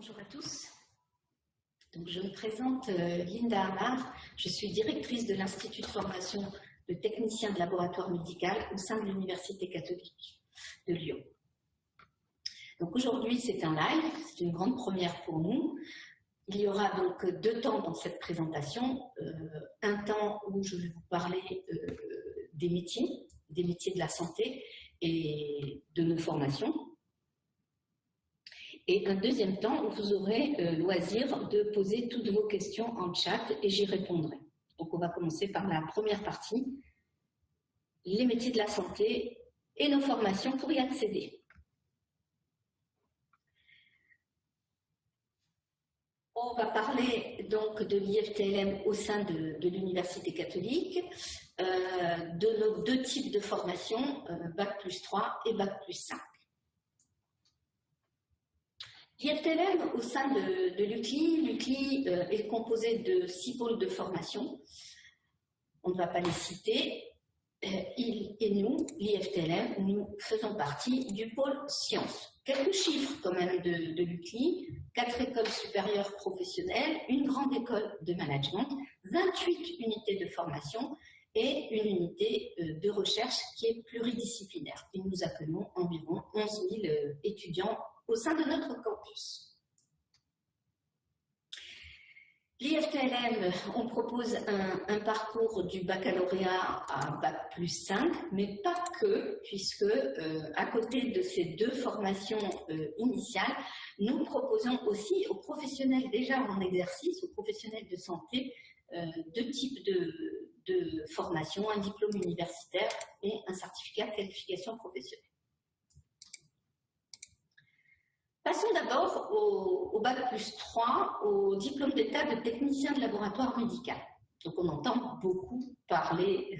Bonjour à tous. Je me présente euh, Linda Amar. Je suis directrice de l'Institut de formation de techniciens de laboratoire médical au sein de l'Université catholique de Lyon. Donc aujourd'hui, c'est un live, c'est une grande première pour nous. Il y aura donc deux temps dans cette présentation. Euh, un temps où je vais vous parler euh, des métiers, des métiers de la santé et de nos formations. Et un deuxième temps vous aurez euh, loisir de poser toutes vos questions en chat et j'y répondrai. Donc on va commencer par la première partie, les métiers de la santé et nos formations pour y accéder. On va parler donc de l'IFTLM au sein de, l'Université catholique, euh, de nos deux types de formation, euh, Bac plus 3 et Bac plus 5. L'IFTLM au sein de, de l'UCLI, l'UCLI euh, est composé de six pôles de formation. On ne va pas les citer. Euh, il et nous, l'IFTLM, nous faisons partie du pôle sciences. Quelques chiffres quand même de, de l'UCLI. Quatre écoles supérieures professionnelles, une grande école de management, 28 unités de formation et une unité euh, de recherche qui est pluridisciplinaire. Et nous accueillons environ 11 000 étudiants au sein de notre campus. L'IFTLM, on propose un, parcours du baccalauréat à Bac plus 5, mais pas que, puisque euh, à côté de ces deux formations euh, initiales, nous proposons aussi aux professionnels déjà en exercice, aux professionnels de santé, euh, deux types de, de formations, un diplôme universitaire et un certificat de qualification professionnelle. Passons d'abord au, Bac plus 3, au diplôme d'état de technicien de laboratoire médical. Donc on entend beaucoup parler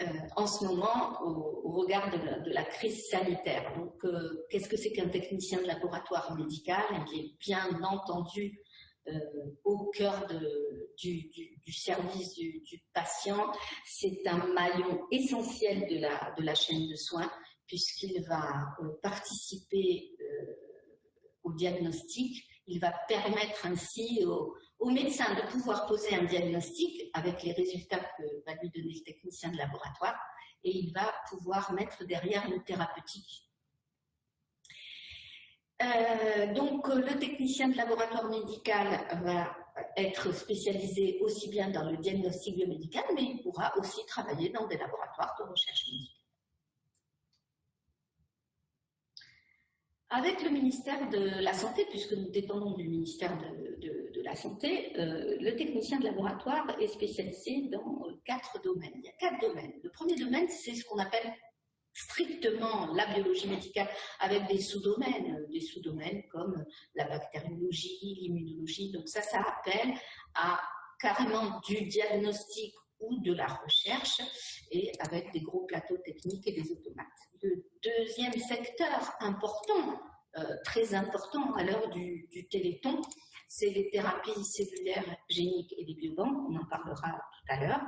euh, en ce moment au, regard de la, crise sanitaire. Donc euh, qu'est-ce que c'est qu'un technicien de laboratoire médical? Qui est bien entendu euh, au cœur du, service du, patient. C'est un maillon essentiel de la chaîne de soins puisqu'il va participer au diagnostic. Il va permettre ainsi au, médecin de pouvoir poser un diagnostic avec les résultats que va lui donner le technicien de laboratoire et il va pouvoir mettre derrière une thérapeutique. Euh, donc le technicien de laboratoire médical va être spécialisé aussi bien dans le diagnostic biomédical, mais il pourra aussi travailler dans des laboratoires de recherche médicale. Avec le ministère de la Santé, puisque nous dépendons du ministère de, la Santé, euh, le technicien de laboratoire est spécialisé dans quatre domaines. Il y a quatre domaines. Le premier domaine, c'est ce qu'on appelle strictement la biologie médicale avec des sous-domaines, des sous-domaines comme la bactériologie, l'immunologie. Donc ça, ça appelle à carrément du diagnostic ou de la recherche et avec des gros plateaux techniques et des automates. Le deuxième secteur important, euh, très important à l'heure du, téléthon, c'est les thérapies cellulaires géniques et les biobanques, on en parlera tout à l'heure.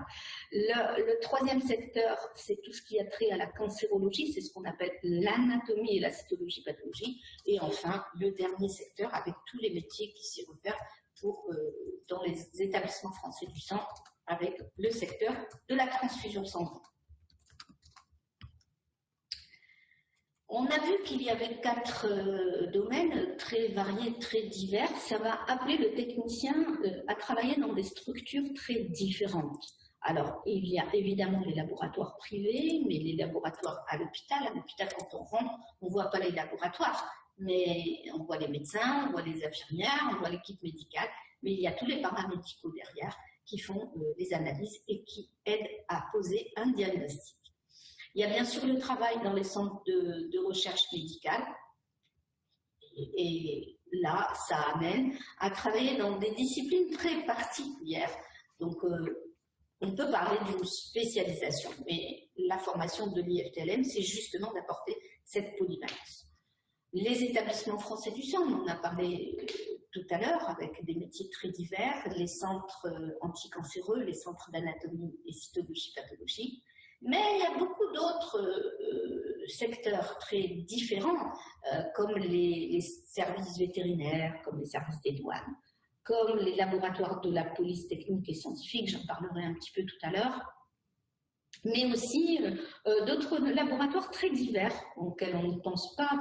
Le, troisième secteur, c'est tout ce qui a trait à la cancérologie, c'est ce qu'on appelle l'anatomie et la cytologie pathologie. Et enfin, le dernier secteur, avec tous les métiers qui s'y referment pour, euh, dans les établissements français du sang, avec le secteur de la transfusion sanguine. On a vu qu'il y avait quatre euh, domaines très variés, très divers. Ça va appeler le technicien euh, à travailler dans des structures très différentes. Alors, il y a évidemment les laboratoires privés, mais les laboratoires à l'hôpital. À l'hôpital, quand on rentre, on ne voit pas les laboratoires, mais on voit les médecins, on voit les infirmières, on voit l'équipe médicale, mais il y a tous les paramédicaux derrière qui font euh, des analyses et qui aident à poser un diagnostic. Il y a bien sûr le travail dans les centres de, recherche médicale. Et, là, ça amène à travailler dans des disciplines très particulières. Donc, euh, on peut parler d'une spécialisation, mais la formation de l'IFTLM, c'est justement d'apporter cette polyvalence. Les établissements français du sang, on en a parlé euh, tout à l'heure, avec des métiers très divers, les centres euh, anticancéreux, les centres d'anatomie et cytologie pathologie. Mais il y a beaucoup d'autres euh, secteurs très différents, comme les, services vétérinaires, comme les services des douanes, comme les laboratoires de la police technique et scientifique, j'en parlerai un petit peu tout à l'heure, mais aussi d'autres laboratoires très divers auxquels on ne pense pas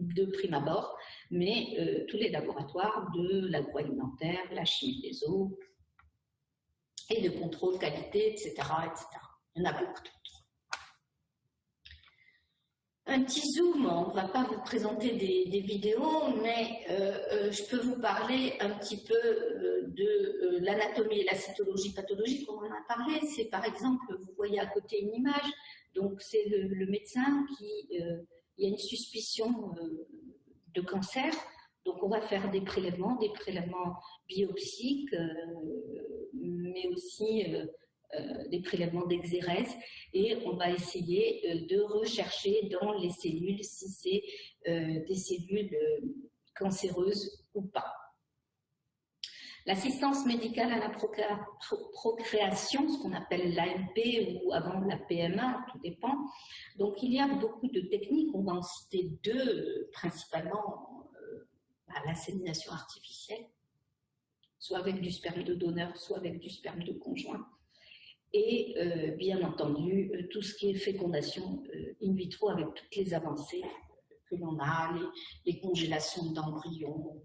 de prime abord, mais euh, tous les laboratoires de l'agroalimentaire, la chimie des eaux et de contrôle qualité, etc., etc. Il y en a beaucoup d'autres. Un petit zoom, on ne va pas vous présenter des, vidéos, mais euh, euh, je peux vous parler un petit peu de l'anatomie et la cytologie pathologique, on en a parlé. C'est par exemple, vous voyez à côté une image, donc c'est le, médecin qui il y a une suspicion euh, de cancer, donc on va faire des prélèvements, des prélèvements biopsiques, euh, mais aussi euh, des prélèvements d'exérèse, et on va essayer de rechercher dans les cellules si c'est des cellules cancéreuses ou pas. L'assistance médicale à la procréation, ce qu'on appelle l'AMP ou avant la PMA, tout dépend. Donc il y a beaucoup de techniques, on va en citer deux, principalement euh, bah, l'insémination artificielle, soit avec du sperme de donneur, soit avec du sperme de conjoint. Et euh, bien entendu, euh, tout ce qui est fécondation in vitro avec toutes les avancées que l'on a, les congélations d'embryons,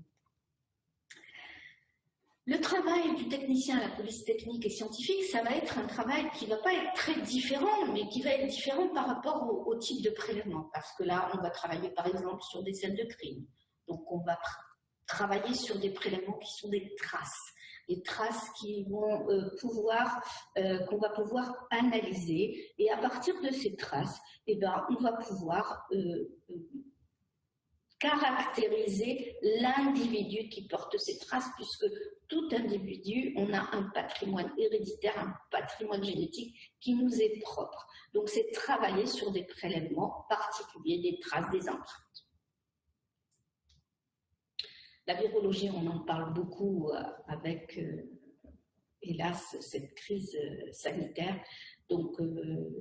le travail du technicien à la police technique et scientifique, ça va être un travail qui ne va pas être très différent, mais qui va être différent par rapport au, type de prélèvement. Parce que là, on va travailler par exemple sur des scènes de crime. Donc on va travailler sur des prélèvements qui sont des traces. Des traces qui euh, euh, qu'on va pouvoir analyser. Et à partir de ces traces, eh ben, on va pouvoir euh, caractériser l'individu qui porte ces traces, puisque tout individu, on a un patrimoine héréditaire, un patrimoine génétique qui nous est propre. Donc c'est travailler sur des prélèvements particuliers, des traces, des empreintes. La virologie, on en parle beaucoup euh, avec, euh, hélas, cette crise euh, sanitaire. Donc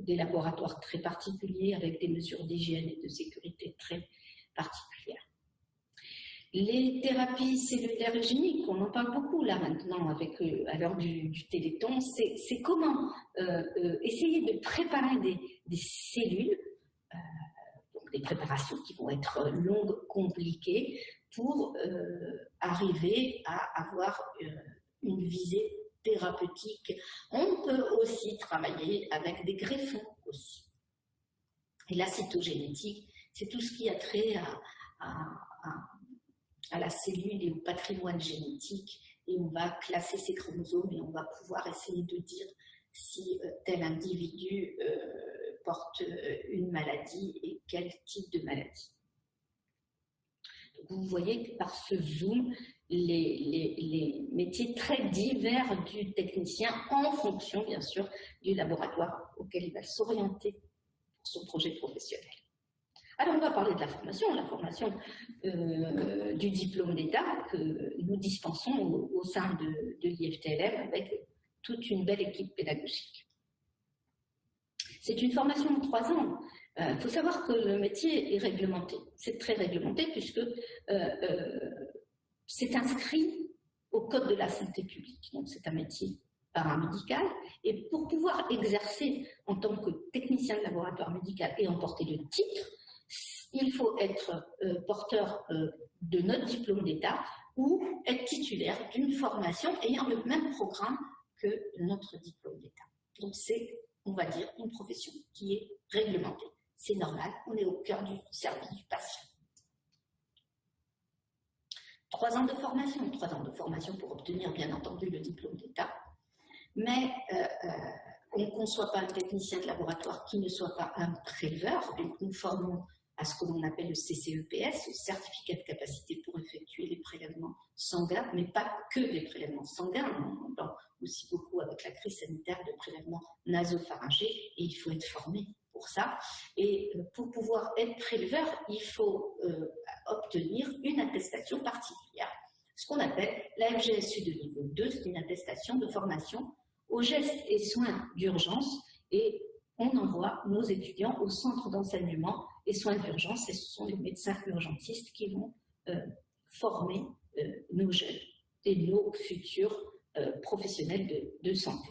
des laboratoires très particuliers avec des mesures d'hygiène et de sécurité très particulières. Les thérapies cellulaires géniques, on en parle beaucoup là maintenant avec, euh, à l'heure du, téléthon, c'est comment euh, euh, essayer de préparer des, cellules, donc des préparations qui vont être longues, compliquées, pour arriver à avoir une visée thérapeutique. On peut aussi travailler avec des greffons aussi. Et la cytogénétique, c'est tout ce qui a trait à à la cellule et au patrimoine génétique et on va classer ces chromosomes et on va pouvoir essayer de dire si euh, tel individu euh, porte euh, une maladie et quel type de maladie. vous voyez que par ce zoom, les, métiers très divers du technicien en fonction, bien sûr, du laboratoire auquel il va s'orienter pour son projet professionnel. Alors, on va parler de la formation, la formation euh, du diplôme d'État que nous dispensons au, sein de, l'IFTLM avec toute une belle équipe pédagogique. C'est une formation de trois ans. Il euh, faut savoir que le métier est réglementé. C'est très réglementé puisque euh, c'est inscrit au Code de la santé publique. Donc, c'est un métier paramédical. Et pour pouvoir exercer en tant que technicien de laboratoire médical et emporter le titre, il faut être euh, porteur euh, de notre diplôme d'État ou être titulaire d'une formation ayant le même programme que notre diplôme d'État. Donc c'est, on va dire, une profession qui est réglementée. C'est normal, on est au cœur du service du patient. Trois ans de formation, trois ans de formation pour obtenir bien entendu le diplôme d'État, mais euh, on ne conçoit pas un technicien de laboratoire qui ne soit pas un préleveur, nous formons à ce que l'on appelle le CCEPS, le certificat de capacité pour effectuer les prélèvements sanguins, mais pas que des prélèvements sanguins, on parle aussi beaucoup avec la crise sanitaire de prélèvements nasopharyngés, et il faut être formé pour ça. Et euh, pour pouvoir être préleveur, il faut euh, obtenir une attestation particulière, ce qu'on appelle la FGSU de niveau 2, c'est une attestation de formation aux gestes et soins d'urgence, et on envoie nos étudiants au centre d'enseignement et soins d'urgence, et ce sont les médecins urgentistes qui vont euh, former euh, nos jeunes et nos futurs euh, professionnels de, santé.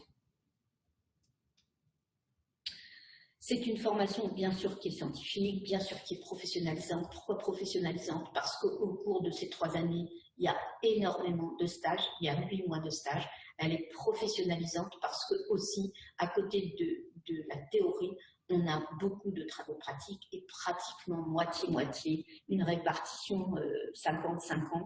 C'est une formation bien sûr qui est scientifique, bien sûr qui est professionnalisante. Pourquoi professionnalisante? Parce qu'au cours de ces trois années, il y a énormément de stages, il y a huit mois de stages. Elle est professionnalisante parce que aussi, à côté de la théorie, on a beaucoup de travaux pratiques et pratiquement moitié-moitié, une répartition 50-50 euh,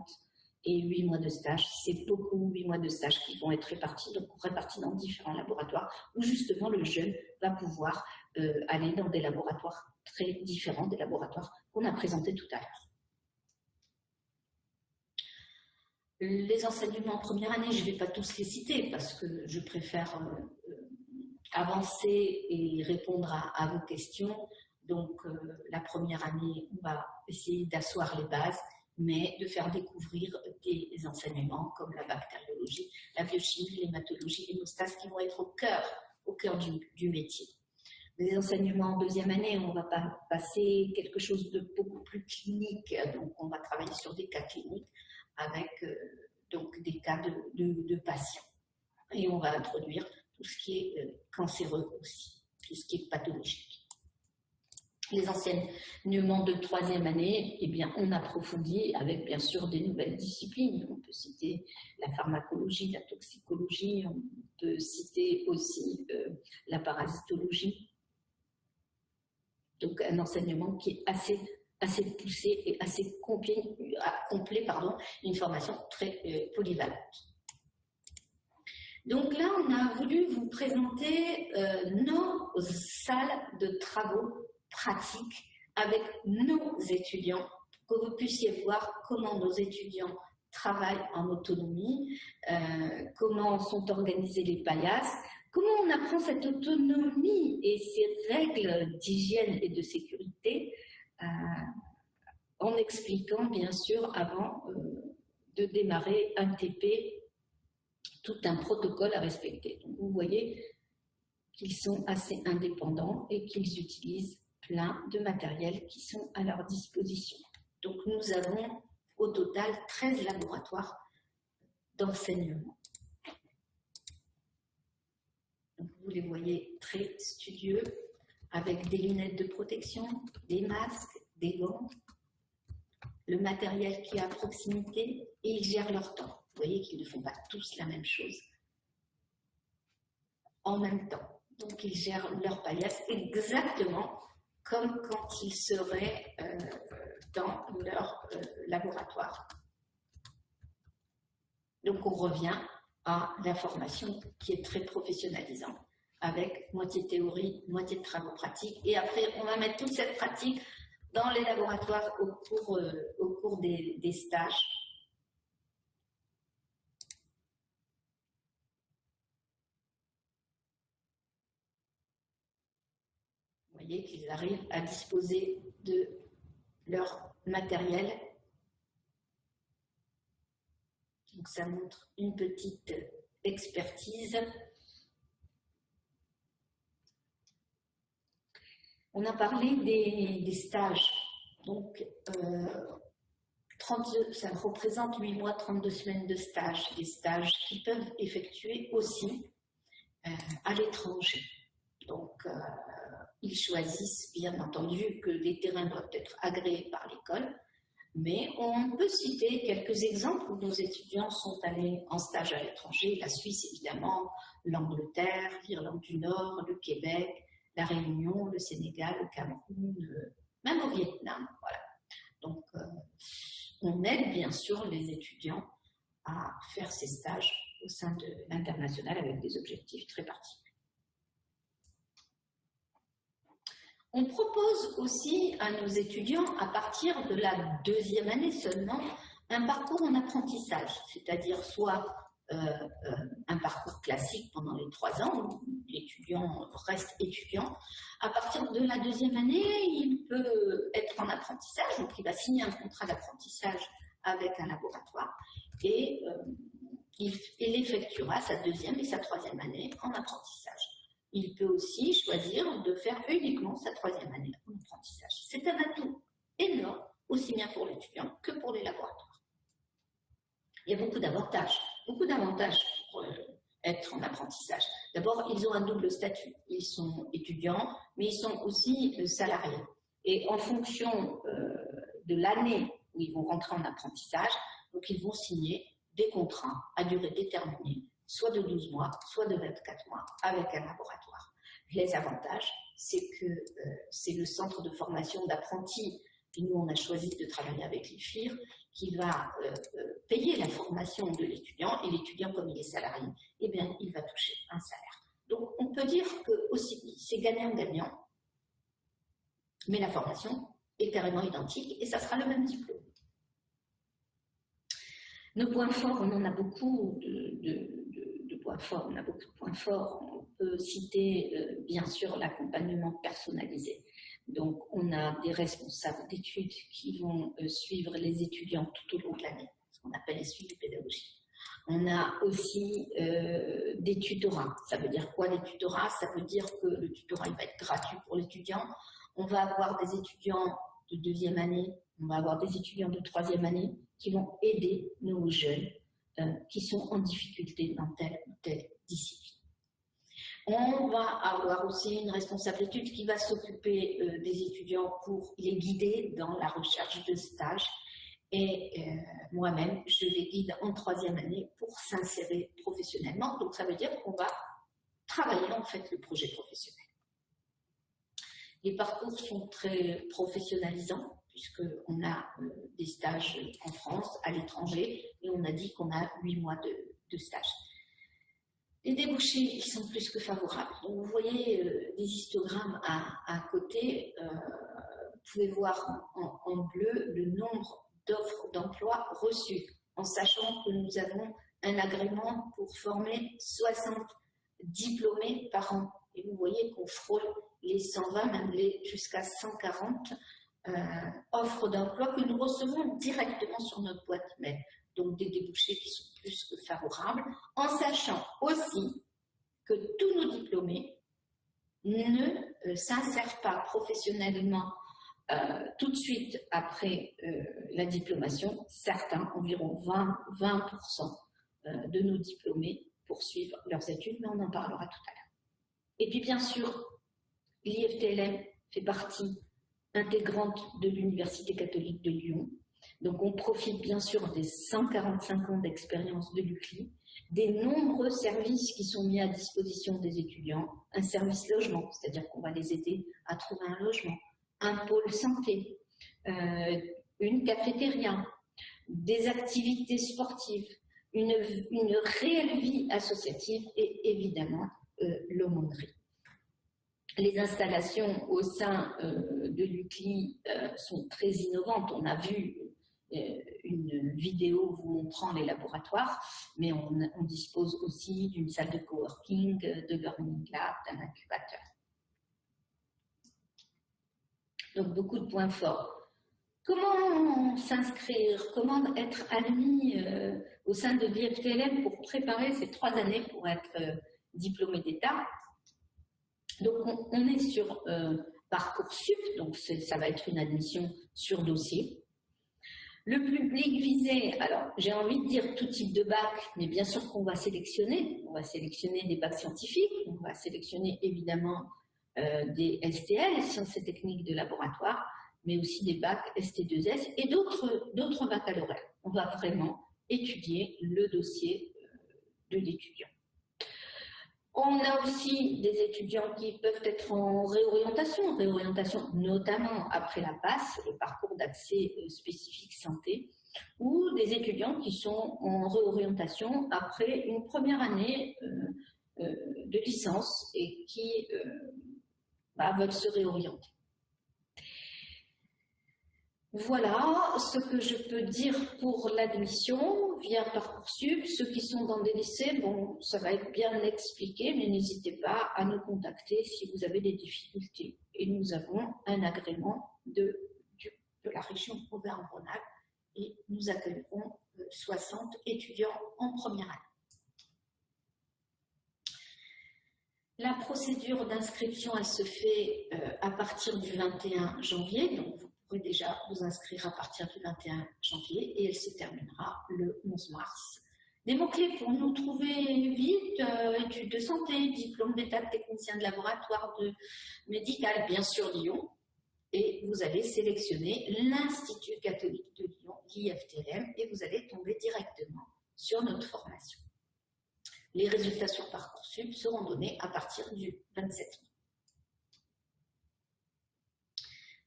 et 8 mois de stage. C'est beaucoup 8 mois de stage qui vont être répartis, donc répartis dans différents laboratoires où justement le jeune va pouvoir euh, aller dans des laboratoires très différents des laboratoires qu'on a présentés tout à l'heure. Les enseignements en première année, je ne vais pas tous les citer parce que je préfère euh, avancer et répondre à, vos questions. Donc, euh, la première année, on va essayer d'asseoir les bases, mais de faire découvrir des enseignements comme la bactériologie, la biochimie, l'hématologie, l'hémostase qui vont être au cœur, au cœur du, métier. Les enseignements en deuxième année, on va pas passer quelque chose de beaucoup plus clinique, donc on va travailler sur des cas cliniques avec euh, donc des cas de patients. Et on va introduire tout ce qui est euh, cancéreux aussi, tout ce qui est pathologique. Les enseignements de troisième année, eh bien, on approfondit avec bien sûr des nouvelles disciplines. On peut citer la pharmacologie, la toxicologie, on peut citer aussi euh, la parasitologie. Donc un enseignement qui est assez, poussé et assez complet, pardon, une formation très euh, polyvalente. Donc là, on a voulu vous présenter euh, nos salles de travaux pratiques avec nos étudiants, pour que vous puissiez voir comment nos étudiants travaillent en autonomie, euh, comment sont organisées les paillasses, comment on apprend cette autonomie et ces règles d'hygiène et de sécurité, euh, en expliquant bien sûr avant de démarrer un TP tout un protocole à respecter. Vous voyez qu'ils sont assez indépendants et qu'ils utilisent plein de matériel qui sont à leur disposition. Donc nous avons au total 13 laboratoires d'enseignement. Vous les voyez très studieux, avec des lunettes de protection, des masques, des gants, le matériel qui est à proximité et ils gèrent leur temps. Vous voyez qu'ils ne font pas tous la même chose en même temps. Donc, ils gèrent leur paillasse exactement comme quand ils seraient euh, dans leur euh, laboratoire. Donc, on revient à la formation qui est très professionnalisante, avec moitié théorie, moitié de travaux pratiques. Et après, on va mettre toute cette pratique dans les laboratoires au cours, euh, au cours des stages qu'ils arrivent à disposer de leur matériel. Donc ça montre une petite expertise. On a parlé des, stages. Donc, euh, ça représente 8 mois, 32 semaines de stage. Des stages qui peuvent effectuer aussi euh, à l'étranger. Donc, euh, ils choisissent bien entendu que les terrains doivent être agréés par l'école, mais on peut citer quelques exemples où nos étudiants sont allés en stage à l'étranger, la Suisse évidemment, l'Angleterre, l'Irlande du Nord, le Québec, la Réunion, le Sénégal, le Cameroun, même au Vietnam. Voilà. Donc, euh, on aide bien sûr les étudiants à faire ces stages au sein de l'international avec des objectifs très particuliers. On propose aussi à nos étudiants, à partir de la deuxième année seulement, un parcours en apprentissage, c'est-à-dire soit euh, euh, un parcours classique pendant les trois ans, où l'étudiant reste étudiant. À partir de la deuxième année, il peut être en apprentissage, donc il va signer un contrat d'apprentissage avec un laboratoire et euh, il, il effectuera sa deuxième et sa troisième année en apprentissage. Il peut aussi choisir de faire uniquement sa troisième année d'apprentissage. C'est un atout énorme, aussi bien pour l'étudiant que pour les laboratoires. Il y a beaucoup d'avantages, beaucoup d'avantages pour euh, être en apprentissage. D'abord, ils ont un double statut. Ils sont étudiants, mais ils sont aussi euh, salariés. Et en fonction euh, de l'année où ils vont rentrer en apprentissage, ils vont signer des contrats à durée déterminée, soit de 12 mois, soit de 24 mois, avec un laboratoire. Les avantages, c'est que euh, c'est le centre de formation d'apprentis, et nous on a choisi de travailler avec l'IFIR, qui va euh, euh, payer la formation de l'étudiant, et l'étudiant, comme il est salarié, eh bien, il va toucher un salaire. Donc on peut dire que c'est gagnant-gagnant, mais la formation est carrément identique, et ça sera le même diplôme. Nos points forts, on en a beaucoup de, on a beaucoup de points forts. On peut citer euh, bien sûr l'accompagnement personnalisé. Donc on a des responsables d'études qui vont euh, suivre les étudiants tout au long de l'année, ce qu'on appelle les suivis pédagogiques. On a aussi euh, des tutorats. Ça veut dire quoi les tutorats? Ça veut dire que le tutorat il va être gratuit pour l'étudiant. On va avoir des étudiants de deuxième année, on va avoir des étudiants de troisième année qui vont aider nos jeunes euh, qui sont en difficulté dans telle ou telle discipline. On va avoir aussi une responsable d'études qui va s'occuper euh, des étudiants pour les guider dans la recherche de stage. Et euh, moi-même, je les guide en troisième année pour s'insérer professionnellement. Donc, ça veut dire qu'on va travailler en fait le projet professionnel. Les parcours sont très professionnalisants puisqu'on a euh, des stages en France, à l'étranger, et on a dit qu'on a huit mois de, stage. Les débouchés, sont plus que favorables. Vous voyez euh, des histogrammes à, côté. Euh, vous pouvez voir en, bleu le nombre d'offres d'emploi reçues, en sachant que nous avons un agrément pour former 60 diplômés par an. Et vous voyez qu'on frôle les 120, même jusqu'à 140 euh, offres d'emploi que nous recevons directement sur notre boîte mail. Donc des débouchés qui sont plus que favorables, en sachant aussi que tous nos diplômés ne euh, s'insèrent pas professionnellement euh, tout de suite après la diplomation. Certains, environ 20, 20% de nos diplômés poursuivent leurs études, mais on en parlera tout à l'heure. Et puis bien sûr, l'IFTLM fait partie intégrante de l'Université catholique de Lyon. Donc on profite bien sûr des 145 ans d'expérience de l'UCLI, des nombreux services qui sont mis à disposition des étudiants, un service logement, c'est-à-dire qu'on va les aider à trouver un logement, un pôle santé, euh, une cafétéria, des activités sportives, une, réelle vie associative et évidemment euh, l'aumônerie. Les installations au sein euh, de l'UCLI euh, sont très innovantes. On a vu euh, une vidéo vous montrant les laboratoires, mais on, dispose aussi d'une salle de coworking, de learning lab, d'un incubateur. Donc beaucoup de points forts. Comment s'inscrire? Comment être admis au sein de l'IFTLM pour préparer ces trois années pour être diplômé d'État? Donc, on, est sur euh, Parcoursup, donc ça va être une admission sur dossier. Le public visé, alors j'ai envie de dire tout type de bac, mais bien sûr qu'on va sélectionner. On va sélectionner des bacs scientifiques, on va sélectionner évidemment euh, des STL, sciences et techniques de laboratoire, mais aussi des bacs ST2S et d'autres baccalauréats. On va vraiment étudier le dossier euh, de l'étudiant. On a aussi des étudiants qui peuvent être en réorientation, réorientation notamment après la passe, le parcours d'accès euh, spécifique santé, ou des étudiants qui sont en réorientation après une première année euh, euh, de licence et qui bah, veulent se réorienter. Voilà ce que je peux dire pour l'admission via Parcoursup. Ceux qui sont dans des lycées, bon, ça va être bien expliqué, mais n'hésitez pas à nous contacter si vous avez des difficultés. Et nous avons un agrément de, la région Auvergne-Rhône-Alpes et nous accueillerons 60 euh, étudiants en première année. La procédure d'inscription, elle se fait euh, à partir du 21 janvier, pourrez déjà vous inscrire à partir du 21 janvier et elle se terminera le 11 mars. Des mots-clés pour nous trouver vite, euh, études de santé, diplôme d'état de technicien de laboratoire de médical, bien sûr Lyon, et vous allez sélectionner l'Institut catholique de Lyon, l'IFTM, et vous allez tomber directement sur notre formation. Les résultats sur Parcoursup seront donnés à partir du 27 mai.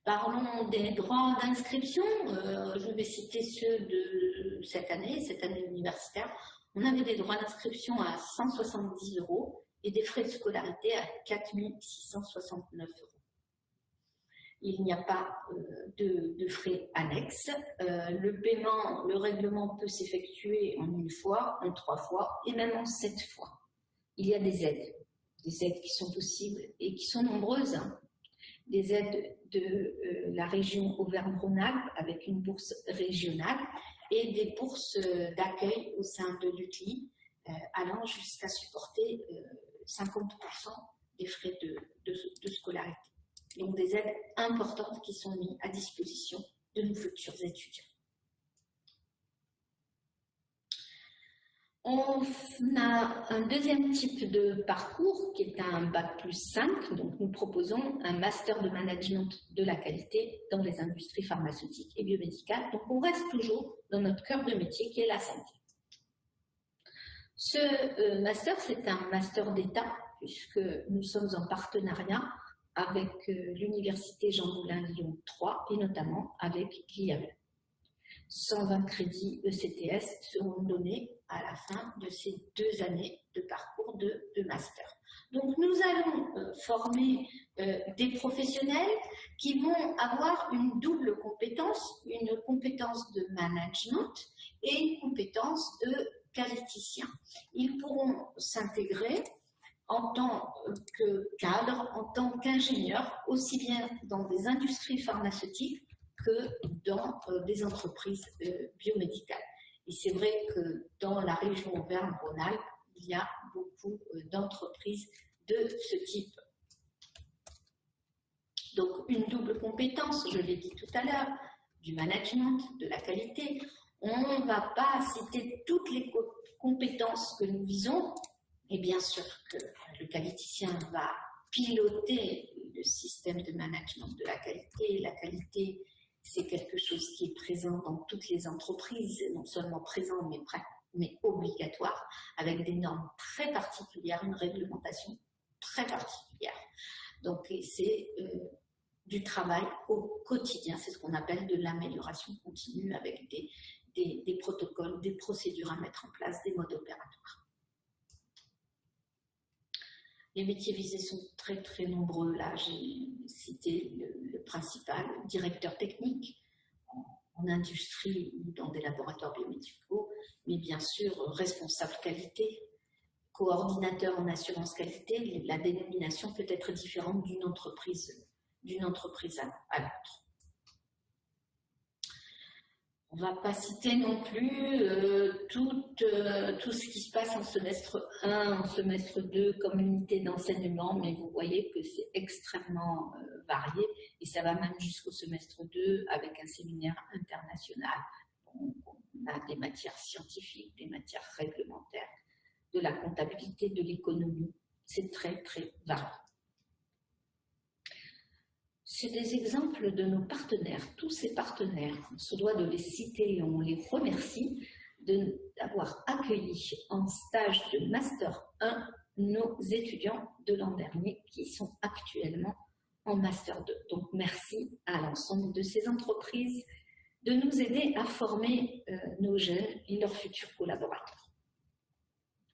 Parlons des droits d'inscription. Euh, je vais citer ceux de cette année, cette année universitaire. On avait des droits d'inscription à 170 euros et des frais de scolarité à 4 669 euros il n'y a pas euh, de, frais annexes. Euh, le paiement, le règlement peut s'effectuer en une fois, en trois fois et même en sept fois. Il y a des aides, des aides qui sont possibles et qui sont nombreuses. Hein. Des aides de euh, la région Auvergne-Rhône-Alpes avec une bourse régionale et des bourses d'accueil au sein de l'UTLI allant jusqu'à supporter 50% des frais de scolarité donc des aides importantes qui sont mises à disposition de nos futurs étudiants. On a un deuxième type de parcours qui est un Bac plus 5. Donc, nous proposons un Master de Management de la qualité dans les industries pharmaceutiques et biomédicales. Donc, on reste toujours dans notre cœur de métier qui est la santé. Ce euh, Master, c'est un Master d'État puisque nous sommes en partenariat avec euh, l'Université Jean Moulin Lyon 3 et notamment avec l'IAE. 120 crédits ECTS seront donnés à la fin de ces deux années de parcours de, master. Donc nous allons euh, former euh, des professionnels qui vont avoir une double compétence, une compétence de management et une compétence de qualiticien. Ils pourront s'intégrer en tant que cadre, en tant qu'ingénieur, aussi bien dans des industries pharmaceutiques que dans euh, des entreprises biomédicales. Et c'est vrai que dans la région Auvergne-Rhône-Alpes, il y a beaucoup euh, d'entreprises de ce type. Donc une double compétence, je l'ai dit tout à l'heure, du management, de la qualité. On ne va pas citer toutes les compétences que nous visons, et bien sûr que le qualiticien va piloter le système de management de la qualité. La qualité, c'est quelque chose qui est présent dans toutes les entreprises, non seulement présent, mais, obligatoire, avec des normes très particulières, une réglementation très particulière. Donc, c'est euh, du travail au quotidien, c'est ce qu'on appelle de l'amélioration continue avec des protocoles, des procédures à mettre en place, des modes opératoires. Les métiers visés sont très très nombreux. Là, j'ai cité le, principal, directeur technique en, industrie ou dans des laboratoires biomédicaux, mais bien sûr responsable qualité, coordinateur en assurance qualité. La dénomination peut être différente d'une entreprise, d'une entreprise à l'autre. On ne va pas citer non plus euh, tout, euh, tout, ce qui se passe en semestre 1, en semestre 2 comme unité d'enseignement, mais vous voyez que c'est extrêmement euh, varié et ça va même jusqu'au semestre 2 avec un séminaire international. on a des matières scientifiques, des matières réglementaires, de la comptabilité, de l'économie. C'est très, très varié. C'est des exemples de nos partenaires, tous ces partenaires. On se doit de les citer et on les remercie d'avoir accueilli en stage de Master 1 nos étudiants de l'an dernier qui sont actuellement en Master 2. Donc merci à l'ensemble de ces entreprises de nous aider à former euh, nos jeunes et leurs futurs collaborateurs.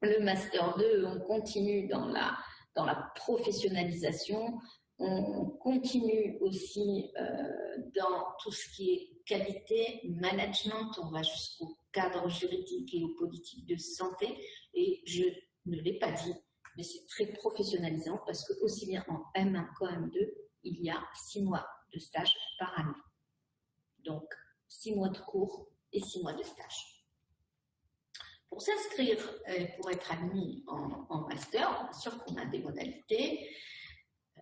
Le Master 2, on continue dans la, dans la professionnalisation, on continue aussi euh, dans tout ce qui est qualité, management, on va jusqu'au cadre juridique et aux politiques de santé. Et je ne l'ai pas dit, mais c'est très professionnalisant parce que aussi bien en M1 qu'en M2, il y a six mois de stage par année. Donc, six mois de cours et six mois de stage. Pour s'inscrire, euh, pour être admis en, master, bien sûr qu'on a des modalités.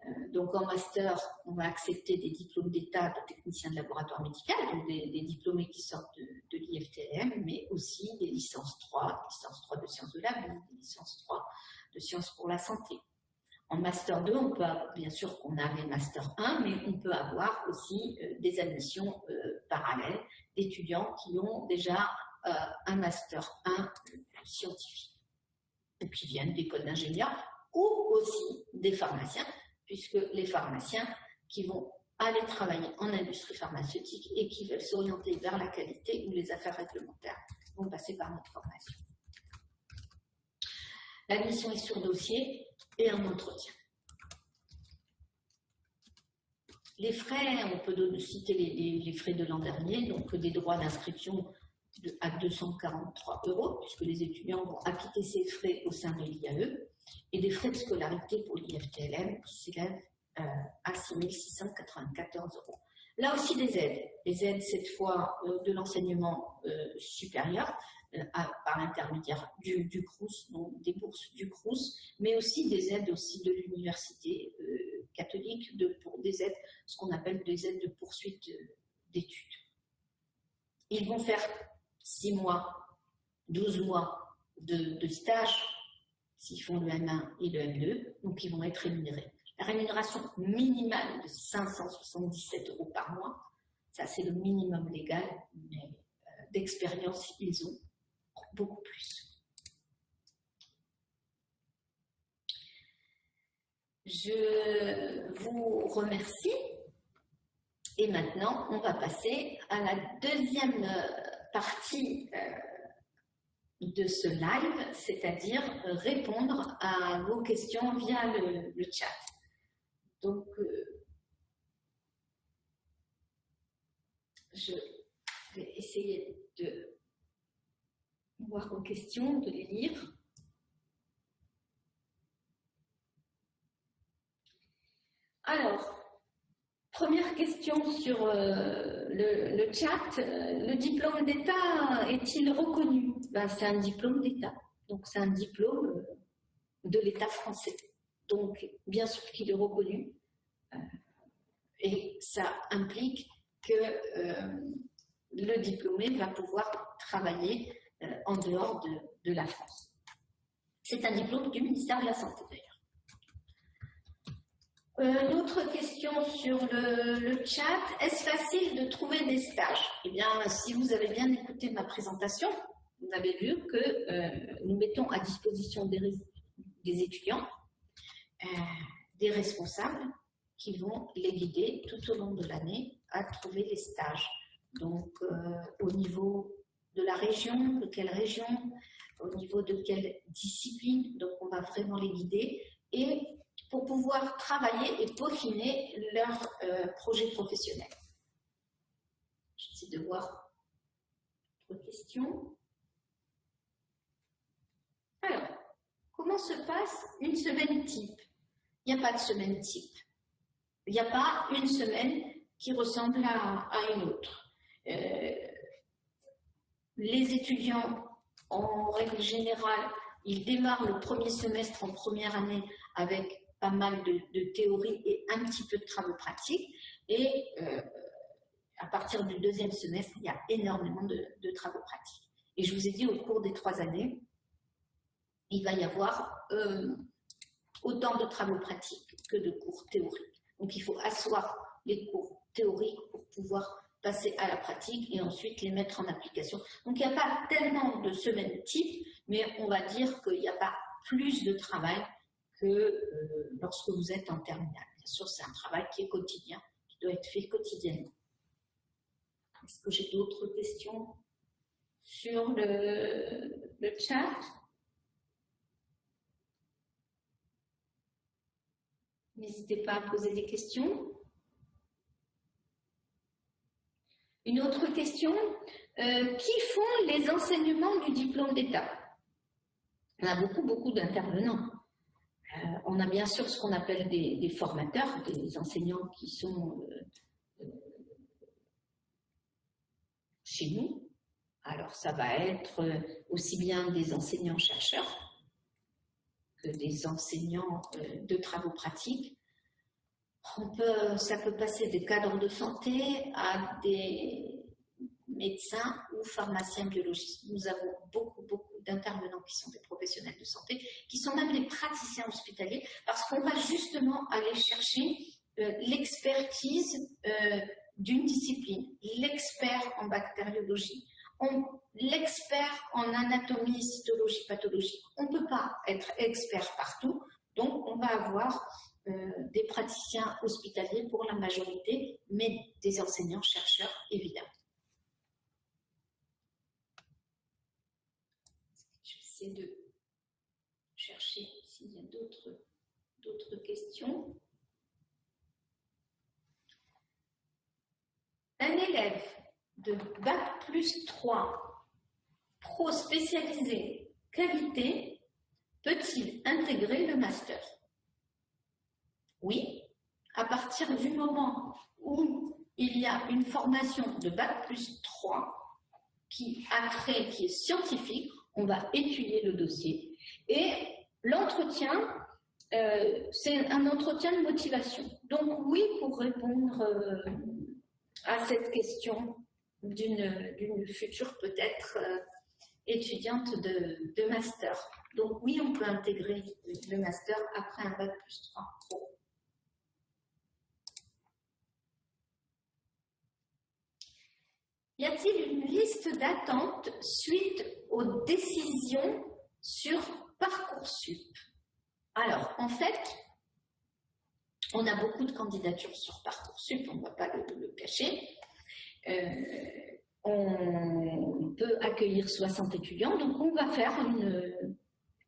Euh, donc en master, on va accepter des diplômes d'État de technicien de laboratoire médical, donc des, diplômés qui sortent de, l'IFTM, mais aussi des licences 3, licences 3 de sciences de la vie, des licences 3 de sciences pour la santé. En Master 2, on peut bien sûr qu'on a les Master 1, mais on peut avoir aussi euh, des admissions euh, parallèles d'étudiants qui ont déjà un Master 1 scientifique, qui viennent d'écoles d'ingénieurs, ou aussi des pharmaciens, puisque les pharmaciens qui vont aller travailler en industrie pharmaceutique et qui veulent s'orienter vers la qualité ou les affaires réglementaires vont passer par notre formation. L'admission est sur dossier et un entretien. Les frais, on peut citer les, frais de l'an dernier, donc des droits d'inscription à 243 euros, puisque les étudiants vont acquitter ces frais au sein de l'IAE, et des frais de scolarité pour l'IFTLM qui s'élèvent euh, à 6 694 euros. Là aussi des aides, des aides cette fois euh, de l'enseignement euh, supérieur, euh, par l'intermédiaire du, CRUS, donc des bourses du CRUS, mais aussi des aides aussi de l'université catholique, des aides, ce qu'on appelle des aides de poursuite d'études. Ils vont faire 6 mois, 12 mois de stage, s'ils font le M1 et le M2, donc ils vont être rémunérés. La rémunération minimale de 577 euros par mois, ça c'est le minimum légal, mais d'expérience ils ont beaucoup plus. Je vous remercie et maintenant on va passer à la deuxième partie euh, de ce live, c'est-à-dire répondre à vos questions via le, chat. Donc, euh, je vais essayer de voir vos questions, de les lire. Alors, première question sur euh, le, chat. Le diplôme d'État est-il reconnu? Ben, C'est un diplôme d'État. Donc, c'est un diplôme euh, de l'État français. Donc, bien sûr qu'il est reconnu. Euh, et ça implique que le diplômé va pouvoir travailler euh, en dehors de, la France. C'est un diplôme du ministère de la Santé d'ailleurs. Euh, une autre question sur le, chat. Est-ce facile de trouver des stages? Eh bien, si vous avez bien écouté ma présentation, vous avez vu que euh, nous mettons à disposition des, étudiants des responsables qui vont les guider tout au long de l'année à trouver les stages. Donc, au niveau de la région, de quelle région, au niveau de quelle discipline. Donc, on va vraiment les guider et pour pouvoir travailler et peaufiner leur euh, projet professionnel. J'essaie de voir d'autres questions. Alors, comment se passe une semaine type? Il n'y a pas de semaine type. Il n'y a pas une semaine qui ressemble à, une autre. Euh, les étudiants, en règle générale, ils démarrent le premier semestre en première année avec pas mal de, théorie et un petit peu de travaux pratiques. Et euh, à partir du deuxième semestre, il y a énormément de, travaux pratiques. Et je vous ai dit, au cours des trois années, il va y avoir euh, autant de travaux pratiques que de cours théoriques. Donc, il faut asseoir les cours théoriques pour pouvoir passer à la pratique et ensuite les mettre en application. Donc il n'y a pas tellement de semaines type, mais on va dire qu'il n'y a pas plus de travail que euh, lorsque vous êtes en terminale. Bien sûr, c'est un travail qui est quotidien, qui doit être fait quotidiennement. Est-ce que j'ai d'autres questions sur le, chat? N'hésitez pas à poser des questions. Une autre question, euh, qui font les enseignements du diplôme d'État? On a beaucoup, beaucoup d'intervenants. Euh, on a bien sûr ce qu'on appelle des, formateurs, des enseignants qui sont euh, chez nous, Alors, ça va être aussi bien des enseignants-chercheurs que des enseignants de travaux pratiques. Ça peut passer des cadres de santé à des médecins ou pharmaciens biologistes. Nous avons beaucoup, beaucoup d'intervenants qui sont des de santé, qui sont même des praticiens hospitaliers, parce qu'on va justement aller chercher euh, l'expertise euh, d'une discipline, l'expert en bactériologie, l'expert en anatomie, cytologie, pathologie. On ne peut pas être expert partout, donc on va avoir euh, des praticiens hospitaliers pour la majorité, mais des enseignants-chercheurs, évidemment. de chercher s'il y a d'autres questions? Un élève de Bac plus 3, pro spécialisé qualité, peut-il intégrer le master? Oui, à partir du moment où il y a une formation de Bac plus 3 qui a créé, qui est scientifique, on va étudier le dossier. Et l'entretien, euh, c'est un entretien de motivation. Donc oui, pour répondre euh, à cette question d'une future peut-être euh, étudiante de, master. Donc oui, on peut intégrer le master après un bac plus 3 Y a-t-il une liste d'attente suite aux décisions sur Parcoursup? Alors, en fait, on a beaucoup de candidatures sur Parcoursup, on ne va pas le, cacher. Euh, on peut accueillir 60 étudiants, donc on va faire une,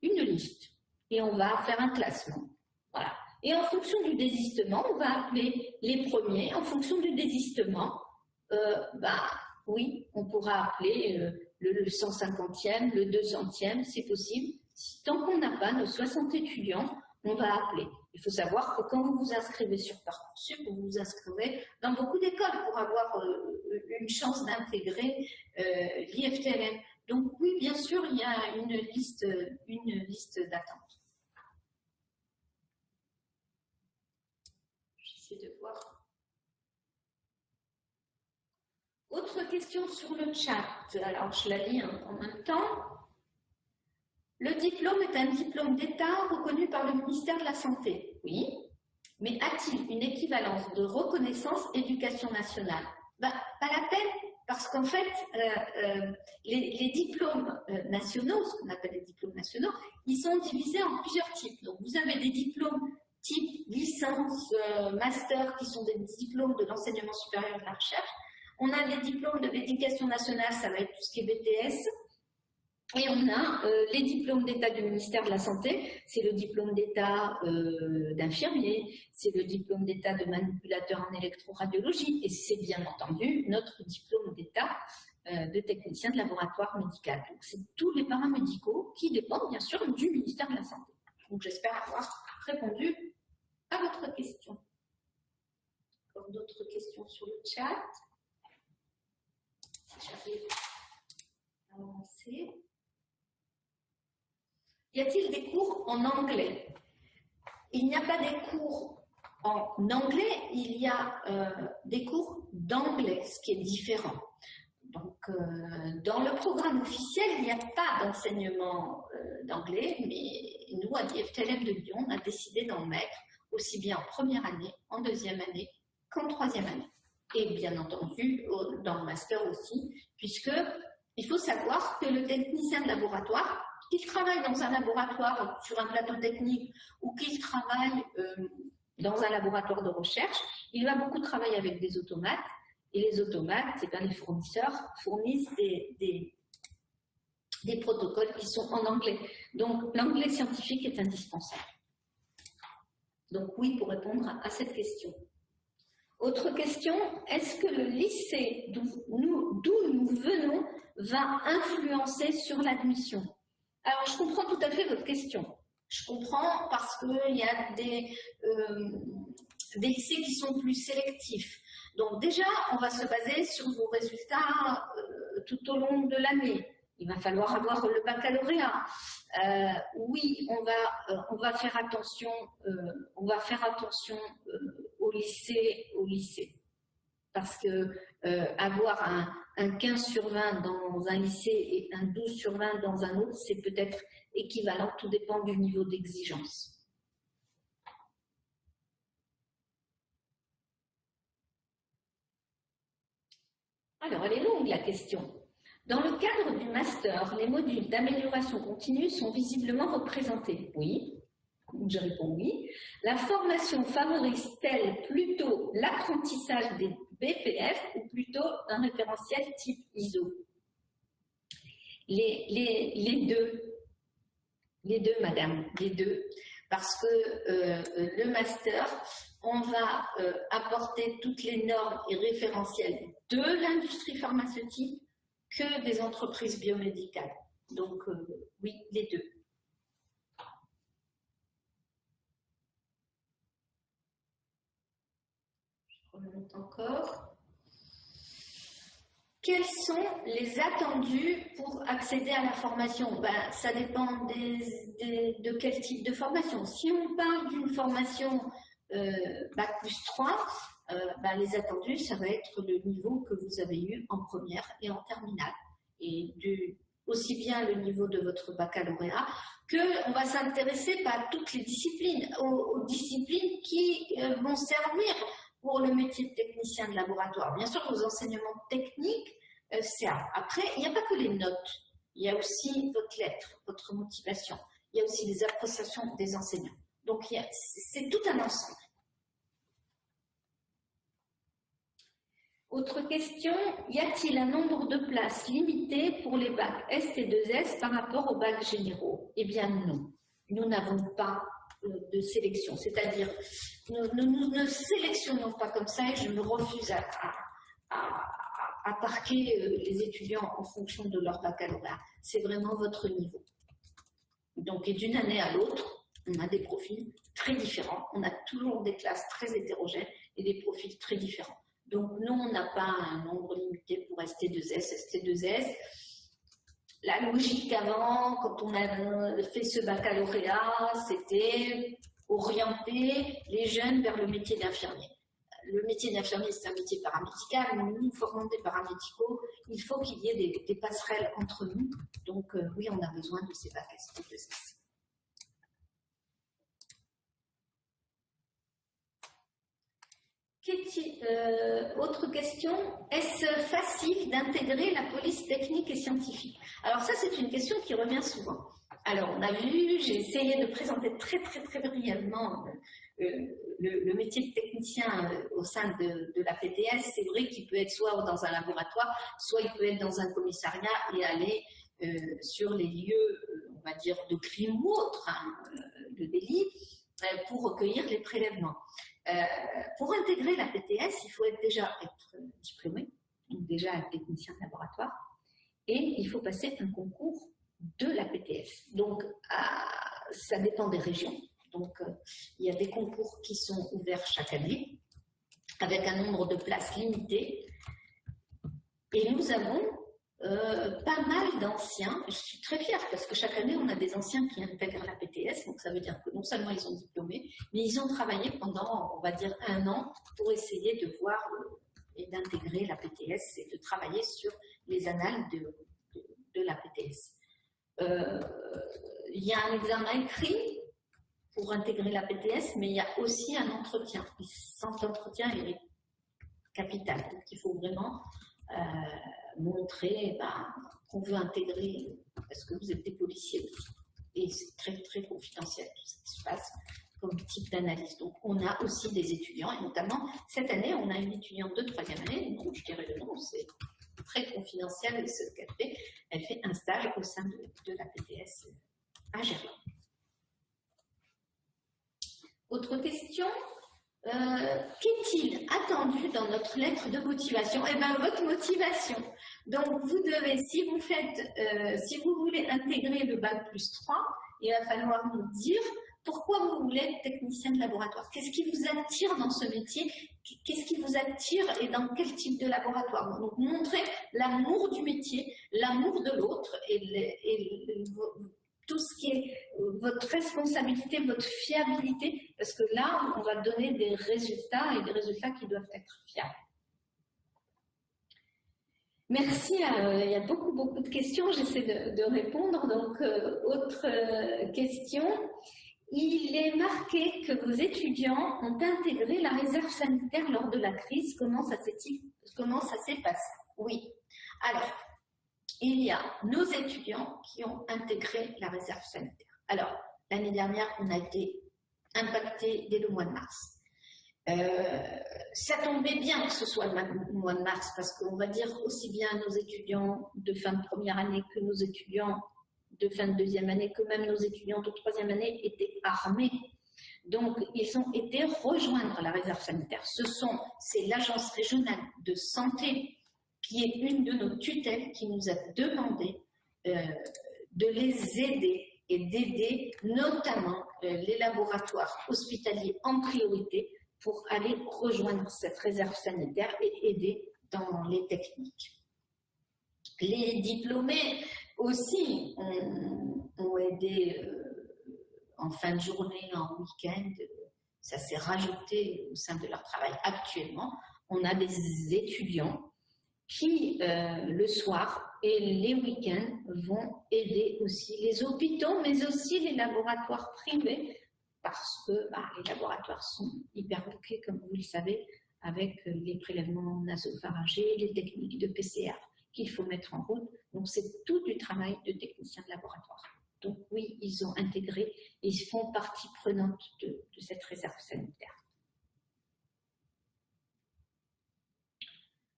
liste et on va faire un classement. Voilà. Et en fonction du désistement, on va appeler les premiers. En fonction du désistement, euh, bah, oui, on pourra appeler euh, le 150e, le 200e, c'est possible. Tant qu'on n'a pas nos 60 étudiants, on va appeler. Il faut savoir que quand vous vous inscrivez sur Parcoursup, vous vous inscrivez dans beaucoup d'écoles pour avoir euh, une chance d'intégrer euh, l'IFTLM. Donc oui, bien sûr, il y a une liste, une liste d'attente. J'essaie de voir Autre question sur le chat. Alors, je la lis en même temps. Le diplôme est un diplôme d'État reconnu par le ministère de la Santé. Oui. Mais a-t-il une équivalence de reconnaissance éducation nationale? Ben, Pas la peine, parce qu'en fait, euh, euh, les, diplômes euh, nationaux, ce qu'on appelle les diplômes nationaux, ils sont divisés en plusieurs types. Donc, vous avez des diplômes type licence, master, qui sont des diplômes de l'enseignement supérieur de la recherche, on a les diplômes de l'éducation nationale, ça va être tout ce qui est BTS. Et on a euh, les diplômes d'État du ministère de la Santé, c'est le diplôme d'État euh, d'infirmier, c'est le diplôme d'État de manipulateur en électroradiologie, et c'est bien entendu notre diplôme d'État euh, de technicien de laboratoire médical. Donc c'est tous les paramédicaux qui dépendent bien sûr du ministère de la Santé. Donc j'espère avoir répondu à votre question. Encore d'autres questions sur le chat? Y a-t-il des cours en anglais? Il n'y a pas des cours en anglais, il y a euh, des cours d'anglais, ce qui est différent. Donc, euh, dans le programme officiel, il n'y a pas d'enseignement euh, d'anglais, mais nous, à l'IFTLM de Lyon, on a décidé d'en mettre aussi bien en première année, en deuxième année qu'en troisième année et bien entendu dans le master aussi, puisque il faut savoir que le technicien de laboratoire, qu'il travaille dans un laboratoire sur un plateau technique ou qu'il travaille euh, dans un laboratoire de recherche, il va beaucoup travailler avec des automates et les automates, c'est bien les fournisseurs fournissent des, protocoles qui sont en anglais. Donc l'anglais scientifique est indispensable. Donc oui, pour répondre à cette question. Autre question, est-ce que le lycée d'où nous, venons va influencer sur l'admission? Alors, je comprends tout à fait votre question. Je comprends parce qu'il y a des, euh, des lycées qui sont plus sélectifs. Donc déjà, on va se baser sur vos résultats euh, tout au long de l'année. Il va falloir avoir le baccalauréat. Euh, oui, on va, on va faire attention, on va faire attention au lycée, au lycée, parce que avoir un, un 15 sur 20 dans un lycée et un 12 sur 20 dans un autre, c'est peut-être équivalent, tout dépend du niveau d'exigence. Alors, elle est longue la question. Dans le cadre du master, les modules d'amélioration continue sont visiblement représentés. Oui, je réponds oui. La formation favorise-t-elle plutôt l'apprentissage des BPF ou plutôt un référentiel type ISO les, deux. Les deux, madame, les deux. Parce que euh, le master, on va euh, apporter toutes les normes et référentiels de l'industrie pharmaceutique que des entreprises biomédicales. Donc, euh, oui, les deux. Encore. Quels sont les attendus pour accéder à la formation? Ben, Ça dépend de quel type de formation. Si on parle d'une formation euh, Bac plus 3, euh, ben, les attendus, ça va être le niveau que vous avez eu en première et en terminale. Et aussi bien le niveau de votre baccalauréat, qu'on va s'intéresser à toutes les disciplines, aux, disciplines qui euh, vont servir pour le métier de technicien de laboratoire. Bien sûr, vos enseignements techniques euh, servent. Après, il n'y a pas que les notes. Il y a aussi votre lettre, votre motivation. Il y a aussi les appréciations des enseignants. Donc, c'est tout un ensemble. Autre question, y a-t-il un nombre de places limité pour les bacs ST et 2S par rapport aux bacs généraux? Eh bien non, nous n'avons pas de sélection. C'est-à-dire, nous, ne sélectionnons pas comme ça et je me refuse à, à, parquer euh, les étudiants en fonction de leur baccalauréat. C'est vraiment votre niveau. Donc, et d'une année à l'autre, on a des profils très différents. On a toujours des classes très hétérogènes et des profils très différents. Donc, nous, on n'a pas un nombre limité pour ST2S, ST2S la logique avant, quand on a fait ce baccalauréat, c'était orienter les jeunes vers le métier d'infirmier. Le métier d'infirmier, c'est un métier paramédical, mais nous formons des paramédicaux, il faut qu'il y ait des, passerelles entre nous. Donc euh, oui, on a besoin de ces bacs Euh, autre question, est-ce facile d'intégrer la police technique et scientifique? Alors ça, c'est une question qui revient souvent. Alors, on a vu, j'ai essayé de présenter très très très brièvement euh, le, métier de technicien euh, au sein de, la PTS. C'est vrai qu'il peut être soit dans un laboratoire, soit il peut être dans un commissariat et aller sur les lieux, on va dire, de crime ou autre, hein, de délit, pour recueillir les prélèvements. Euh, pour intégrer la PTS, il faut déjà être diplômé, donc déjà être technicien de laboratoire, et il faut passer un concours de la PTS. Donc, ça dépend des régions. Donc, euh, il y a des concours qui sont ouverts chaque année, avec un nombre de places limité. Et nous avons euh, pas mal d'anciens. Je suis très fière parce que chaque année, on a des anciens qui intègrent la PTS. Donc, ça veut dire que non seulement ils sont diplômés, mais ils ont travaillé pendant, on va dire, un an pour essayer de voir euh, et d'intégrer la PTS et de travailler sur les annales de, la PTS. Euh, il y a un examen écrit pour intégrer la PTS, mais il y a aussi un entretien. Et cet entretien est capital. Donc, il faut vraiment montrer ben, qu'on veut intégrer, parce que vous êtes des policiers aussi. Et c'est très, très confidentiel tout ce qui se passe comme type d'analyse. Donc, on a aussi des étudiants, et notamment, cette année, on a une étudiante de troisième année, non, je dirais le nom, c'est très confidentiel ce qu'elle fait. Elle fait un stage au sein de, la PTS à Gerland. Autre question? Euh, Qu'est-il attendu dans notre lettre de motivation? Eh bien, votre motivation. Donc, vous devez, si vous faites, euh, si vous voulez intégrer le bac plus 3, il va falloir nous dire pourquoi vous voulez être technicien de laboratoire. Qu'est-ce qui vous attire dans ce métier? Qu'est-ce qui vous attire et dans quel type de laboratoire? Donc, montrer l'amour du métier, l'amour de l'autre et, tout ce qui est votre responsabilité, votre fiabilité, parce que là, on va donner des résultats et des résultats qui doivent être fiables. Merci, euh, il y a beaucoup, beaucoup de questions, j'essaie de, répondre. Donc, euh, autre euh, question. Il est marqué que vos étudiants ont intégré la réserve sanitaire lors de la crise. Comment ça s'est passé? Oui. Alors, il y a nos étudiants qui ont intégré la réserve sanitaire. Alors, l'année dernière, on a été impacté dès le mois de mars. Euh, ça tombait bien que ce soit le mois de mars parce qu'on va dire aussi bien nos étudiants de fin de première année que nos étudiants de fin de deuxième année, que même nos étudiants de troisième année étaient armés. Donc, ils ont été rejoindre la réserve sanitaire. Ce sont, c'est l'agence régionale de santé qui est une de nos tutelles qui nous a demandé euh, de les aider et d'aider notamment euh, les laboratoires hospitaliers en priorité pour aller rejoindre cette réserve sanitaire et aider dans les techniques. Les diplômés aussi ont, aidé euh, en fin de journée, en week-end, ça s'est rajouté au sein de leur travail. Actuellement, on a des étudiants qui, euh, le soir et les week-ends, vont aider aussi les hôpitaux, mais aussi les laboratoires privés, parce que bah, les laboratoires sont hyper bouqués, comme vous le savez, avec les prélèvements nasopharyngés, les techniques de PCR qu'il faut mettre en route. Donc, c'est tout du travail de technicien de laboratoire. Donc, oui, ils ont intégré ils font partie prenante de cette réserve sanitaire.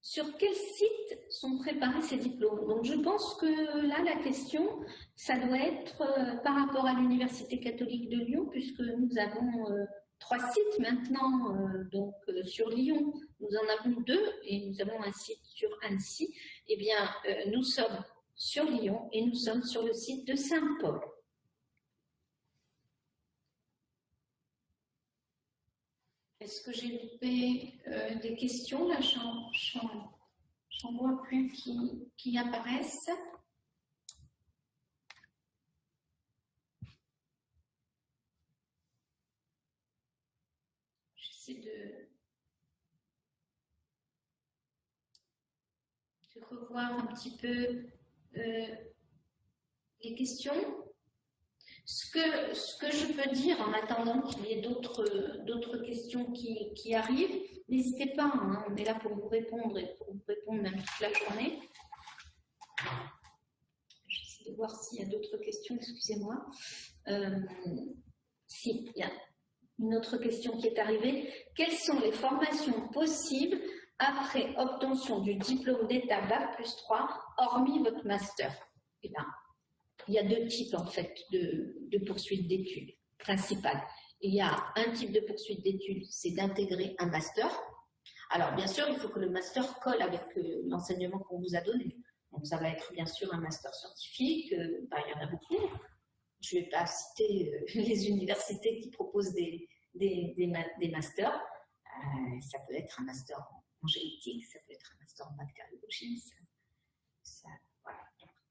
Sur quel site sont préparés ces diplômes Donc je pense que là, la question, ça doit être euh, par rapport à l'Université catholique de Lyon, puisque nous avons euh, trois sites maintenant euh, donc, sur Lyon. Nous en avons deux et nous avons un site sur Annecy. Eh bien, nous sommes sur Lyon et nous sommes sur le site de Saint-Paul. Est-ce que j'ai loupé euh, des questions? Là, j'en vois plus qui, apparaissent. J'essaie de, de, revoir un petit peu euh, les questions. Ce que, je peux dire en attendant qu'il y ait d'autres questions qui, arrivent, n'hésitez pas, hein, on est là pour vous répondre et pour vous répondre même toute la journée. J'essaie de voir s'il y a d'autres questions, excusez-moi. Euh, si, il y a une autre question qui est arrivée. Quelles sont les formations possibles après obtention du diplôme d'État Bac plus 3, hormis votre master? Eh bien, il y a deux types en fait de, de poursuite d'études principales. Il y a un type de poursuite d'études, c'est d'intégrer un master. Alors bien sûr, il faut que le master colle avec euh, l'enseignement qu'on vous a donné. Donc ça va être bien sûr un master scientifique, euh, bah, il y en a beaucoup. Je ne vais pas citer euh, les universités qui proposent des, des, des, masters. ça peut être un master en génétique, ça peut être un master en bactériologie,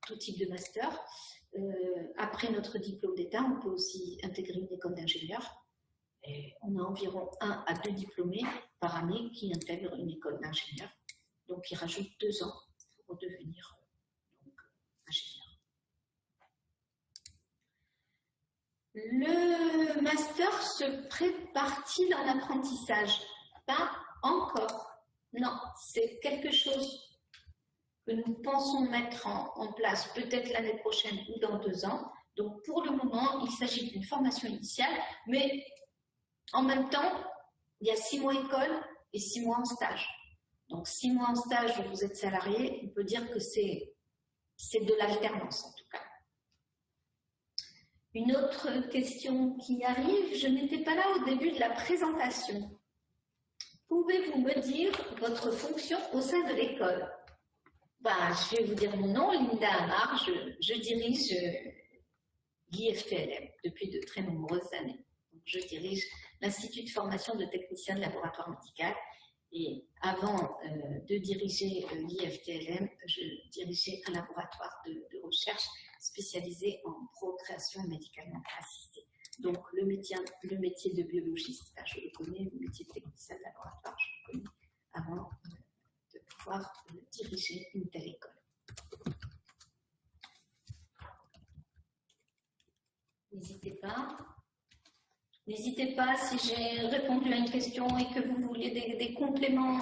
tout type de master. Euh, après notre diplôme d'État, on peut aussi intégrer une école d'ingénieur. On a environ un à deux diplômés par année qui intègrent une école d'ingénieur. Donc, ils rajoutent deux ans pour devenir ingénieur. Le master se prépare-t-il dans l'apprentissage Pas encore. Non, c'est quelque chose que nous pensons mettre en, place peut-être l'année prochaine ou dans deux ans. Donc pour le moment, il s'agit d'une formation initiale, mais en même temps, il y a six mois école et six mois en stage. Donc six mois en stage où vous êtes salarié, on peut dire que c'est de l'alternance en tout cas. Une autre question qui arrive, je n'étais pas là au début de la présentation. Pouvez-vous me dire votre fonction au sein de l'école? Bah, je vais vous dire mon nom, Linda Amar, je, dirige euh, l'IFPLM depuis de très nombreuses années. je dirige l'Institut de formation de techniciens de laboratoire médical. Et avant euh, de diriger euh, l'IFTLM, je dirigeais un laboratoire de, recherche spécialisé en procréation médicalement assistée. Donc le métier, de biologiste, je le connais, le métier de technicien de laboratoire, je le connais avant diriger une telle école. N'hésitez pas. N'hésitez pas si j'ai répondu à une question et que vous vouliez des, compléments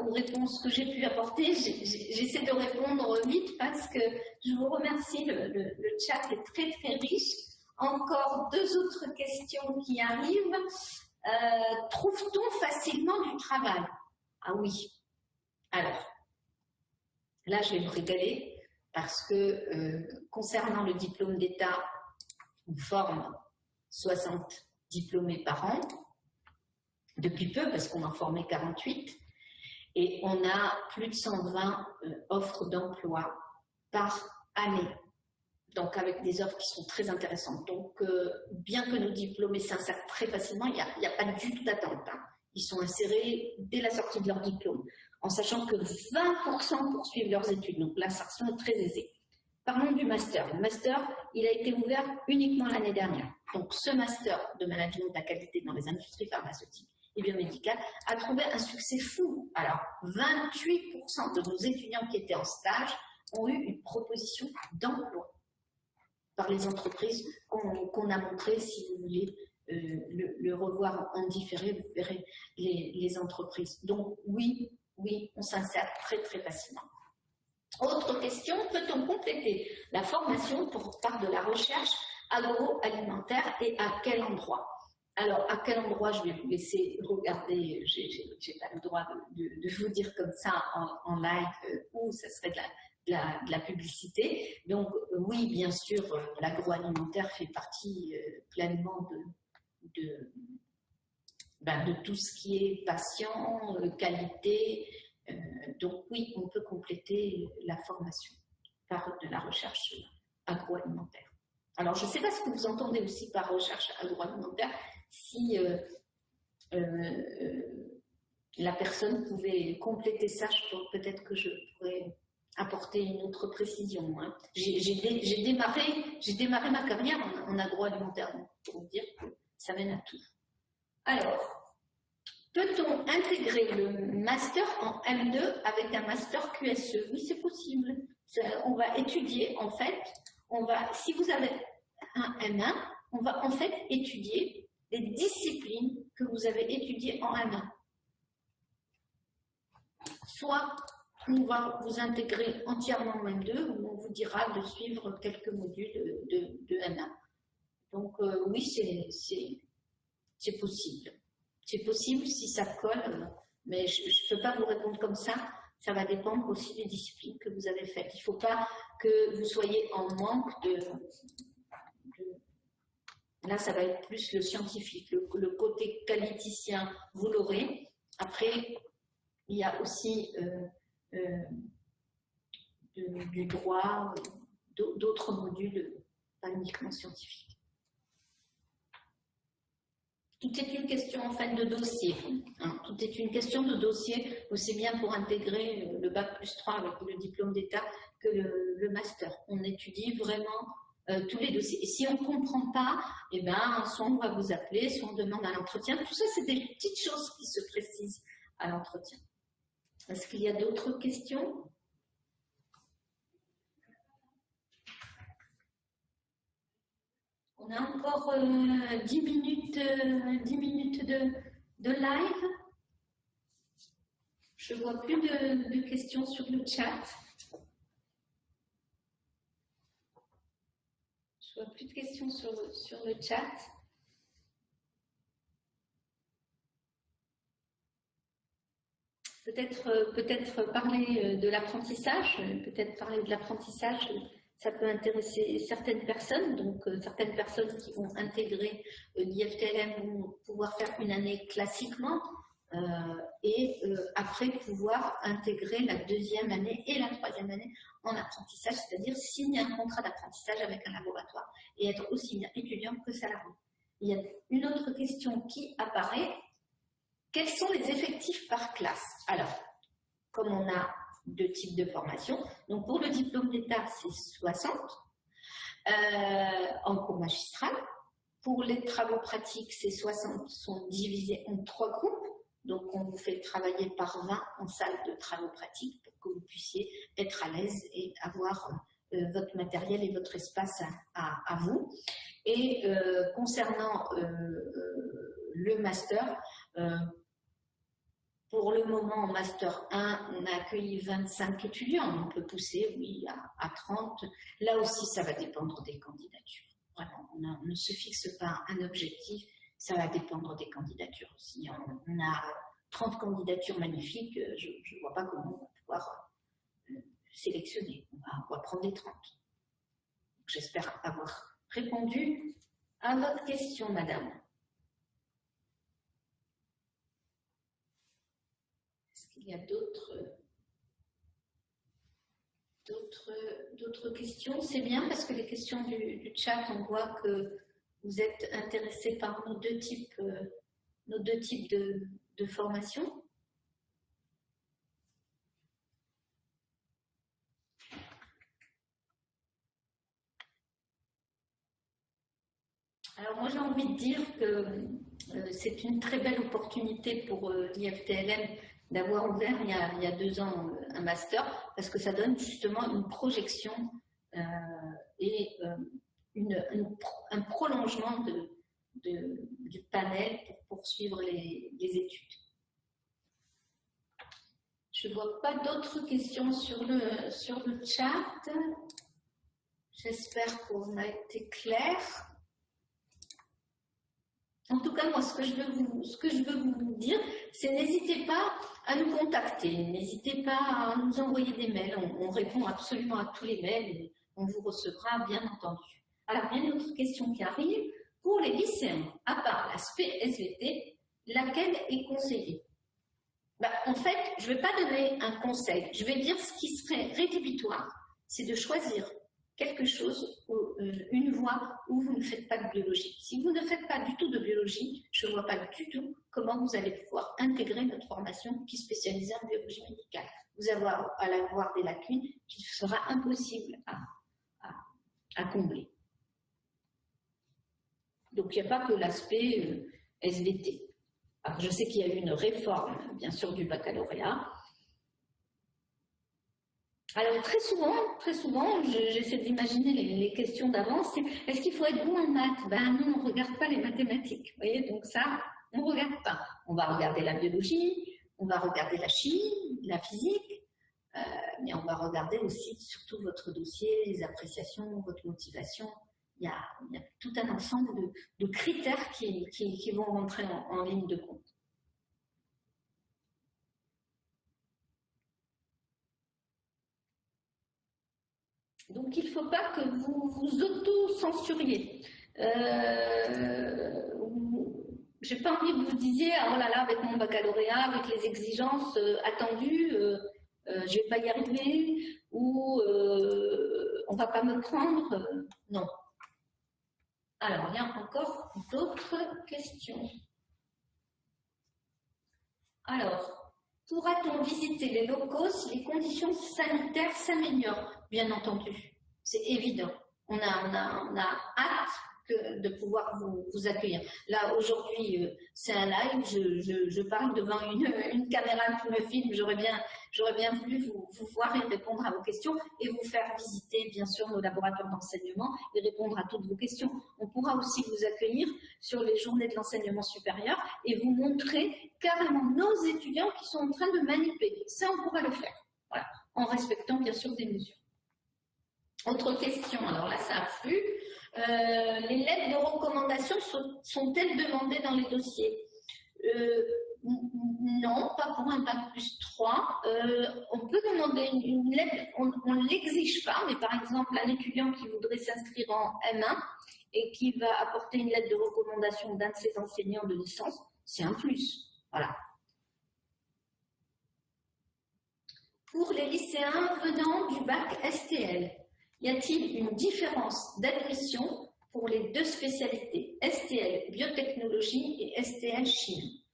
aux réponses que j'ai pu apporter. J'essaie de répondre vite parce que je vous remercie. Le, chat est très très riche. Encore deux autres questions qui arrivent. Euh, trouve-t-on facilement du travail? Ah oui. Alors, là je vais me régaler parce que euh, concernant le diplôme d'État, on forme 60 diplômés par an, depuis peu, parce qu'on en formait 48, et on a plus de 120 euh, offres d'emploi par année. Donc avec des offres qui sont très intéressantes. Donc euh, bien que nos diplômés s'insèrent très facilement, il n'y a, pas du tout d'attente. Hein. Ils sont insérés dès la sortie de leur diplôme, en sachant que 20% poursuivent leurs études. Donc l'insertion est très aisée. Parlons du master. Le master, il a été ouvert uniquement l'année dernière. Donc, ce master de management de la qualité dans les industries pharmaceutiques et biomédicales a trouvé un succès fou. Alors, 28% de nos étudiants qui étaient en stage ont eu une proposition d'emploi par les entreprises qu'on a montré, si vous voulez euh, le, revoir en différé, vous verrez les, les entreprises. Donc, oui, oui, on s'insère très, très facilement. Autre question, peut-on compléter la formation pour, par de la recherche agroalimentaire et à quel endroit? Alors, à quel endroit je vais vous laisser regarder, je n'ai pas le droit de, vous dire comme ça en, live euh, où ça serait de la, publicité. Donc, oui, bien sûr, euh, l'agroalimentaire fait partie euh, pleinement de, ben, de, tout ce qui est patient, qualité, euh, donc oui, on peut compléter la formation par de la recherche agroalimentaire. Alors, je ne sais pas ce que vous entendez aussi par recherche agroalimentaire, si euh, euh, la personne pouvait compléter ça, peut-être que je pourrais apporter une autre précision. Hein. J'ai démarré, démarré ma carrière en, agroalimentaire, pour vous dire que ça mène à tout. Alors, Peut-on intégrer le master en M2 avec un master QSE Oui, c'est possible. On va étudier, en fait, on va, si vous avez un M1, on va en fait étudier les disciplines que vous avez étudiées en M1. Soit on va vous intégrer entièrement en M2, ou on vous dira de suivre quelques modules de, M1. Donc euh, oui, c'est possible. C'est possible si ça colle, mais je ne peux pas vous répondre comme ça. Ça va dépendre aussi des disciplines que vous avez faites. Il ne faut pas que vous soyez en manque de, Là, ça va être plus le scientifique. Le, côté qualiticien, vous l'aurez. Après, il y a aussi euh, euh, du droit, d'autres modules, pas uniquement scientifiques. Tout est une question en fin de dossier. Hein. Tout est une question de dossier, aussi bien pour intégrer le bac plus 3 avec le diplôme d'État que le, master. On étudie vraiment euh, tous les dossiers. Et si on ne comprend pas, eh ben, soit on va vous appeler, soit on demande à l'entretien. Tout ça, c'est des petites choses qui se précisent à l'entretien. Est-ce qu'il y a d'autres questions? On a encore 10 euh, minutes, 10 euh, minutes de, live. Je ne vois plus de, questions sur le chat. Je ne vois plus de questions sur, sur le chat. Peut-être euh, peut parler de l'apprentissage, peut-être parler de l'apprentissage ça peut intéresser certaines personnes, donc euh, certaines personnes qui vont intégrer euh, l'IFTLM vont pouvoir faire une année classiquement euh, et après pouvoir intégrer la deuxième année et la troisième année en apprentissage, c'est-à-dire signer un contrat d'apprentissage avec un laboratoire et être aussi bien étudiant que salarié. il y a une autre question qui apparaît. Quels sont les effectifs par classe? Alors, comme on a deux types de formation, donc pour le diplôme d'État, c'est 60 euh, en cours magistral. Pour les travaux pratiques, ces 60 sont divisés en trois groupes. Donc, on vous fait travailler par 20 en salle de travaux pratiques pour que vous puissiez être à l'aise et avoir euh, votre matériel et votre espace à, vous. Et euh, concernant le master, pour le moment, en Master 1, on a accueilli 25 étudiants. On peut pousser, oui, à, 30. Là aussi, ça va dépendre des candidatures. Vraiment, on, ne se fixe pas un objectif, ça va dépendre des candidatures aussi. On, a 30 candidatures magnifiques, je ne vois pas comment on va pouvoir sélectionner. On va, prendre les 30. J'espère avoir répondu à votre question, madame. Qu'il y a d'autres d'autres questions C'est bien parce que les questions du, chat, on voit que vous êtes intéressés par nos deux types, euh, nos deux types de, de formation. Alors moi j'ai envie de dire que euh, c'est une très belle opportunité pour euh, l'IFTLM d'avoir ouvert il y, a, deux ans euh, un master parce que ça donne justement une projection et un prolongement du panel pour poursuivre les, études. Je ne vois pas d'autres questions sur le, sur chat. J'espère qu'on a été clair. En tout cas, moi, ce que je veux vous dire, c'est n'hésitez pas à nous contacter, n'hésitez pas à nous envoyer des mails. On, répond absolument à tous les mails on vous recevra, bien entendu. Alors, il y a une autre question qui arrive. Pour les lycéens, à part l'aspect SVT, laquelle est conseillée? Bah, En fait, je ne vais pas donner un conseil. Je vais dire ce qui serait rédhibitoire, c'est de choisir quelque chose, euh, une voie où vous ne faites pas de biologie. Si vous ne faites pas du tout de biologie, je ne vois pas du tout comment vous allez pouvoir intégrer notre formation qui est en biologie médicale. Vous allez avoir des lacunes qui sera impossible à, combler. Donc il n'y a pas que l'aspect euh, SVT. Alors, je sais qu'il y a eu une réforme, bien sûr, du baccalauréat, alors très souvent, très souvent, j'essaie d'imaginer les, questions d'avance, est-ce qu'il faut être bon en maths? Ben non, on ne regarde pas les mathématiques, vous voyez, donc ça, on ne regarde pas. On va regarder la biologie, on va regarder la chimie, la physique, euh, mais on va regarder aussi surtout votre dossier, les appréciations, votre motivation. Il y a, tout un ensemble de, critères qui, vont rentrer en ligne de compte. Donc, il ne faut pas que vous vous auto-censuriez. Euh, je n'ai pas envie que vous disiez, ah, oh là là, avec mon baccalauréat, avec les exigences euh, attendues, euh, je ne vais pas y arriver, ou on ne va pas me prendre. non. Alors, il y a encore d'autres questions. Alors, Pourra-t-on visiter les locaux si les conditions sanitaires s'améliorent? Bien entendu, c'est évident. On a, on, a, hâte de pouvoir vous, accueillir. Là, aujourd'hui, euh, c'est un live, je, parle devant une, caméra qui me filme, j'aurais bien, bien voulu vous, voir et répondre à vos questions et vous faire visiter, bien sûr, nos laboratoires d'enseignement et répondre à toutes vos questions. On pourra aussi vous accueillir sur les journées de l'enseignement supérieur et vous montrer carrément nos étudiants qui sont en train de manipuler. Ça, on pourra le faire, voilà, en respectant, bien sûr, des mesures. Autre question, alors là, ça afflue. Euh, les lettres de recommandation sont-elles demandées dans les dossiers? Euh, Non, pas pour un bac plus 3. Euh, on peut demander une, lettre, on ne l'exige pas, mais par exemple, un étudiant qui voudrait s'inscrire en M1 et qui va apporter une lettre de recommandation d'un de ses enseignants de licence, c'est un plus. Voilà. Pour les lycéens venant du bac STL, y a-t-il une différence d'admission pour les deux spécialités, STL biotechnologie et STL chimie?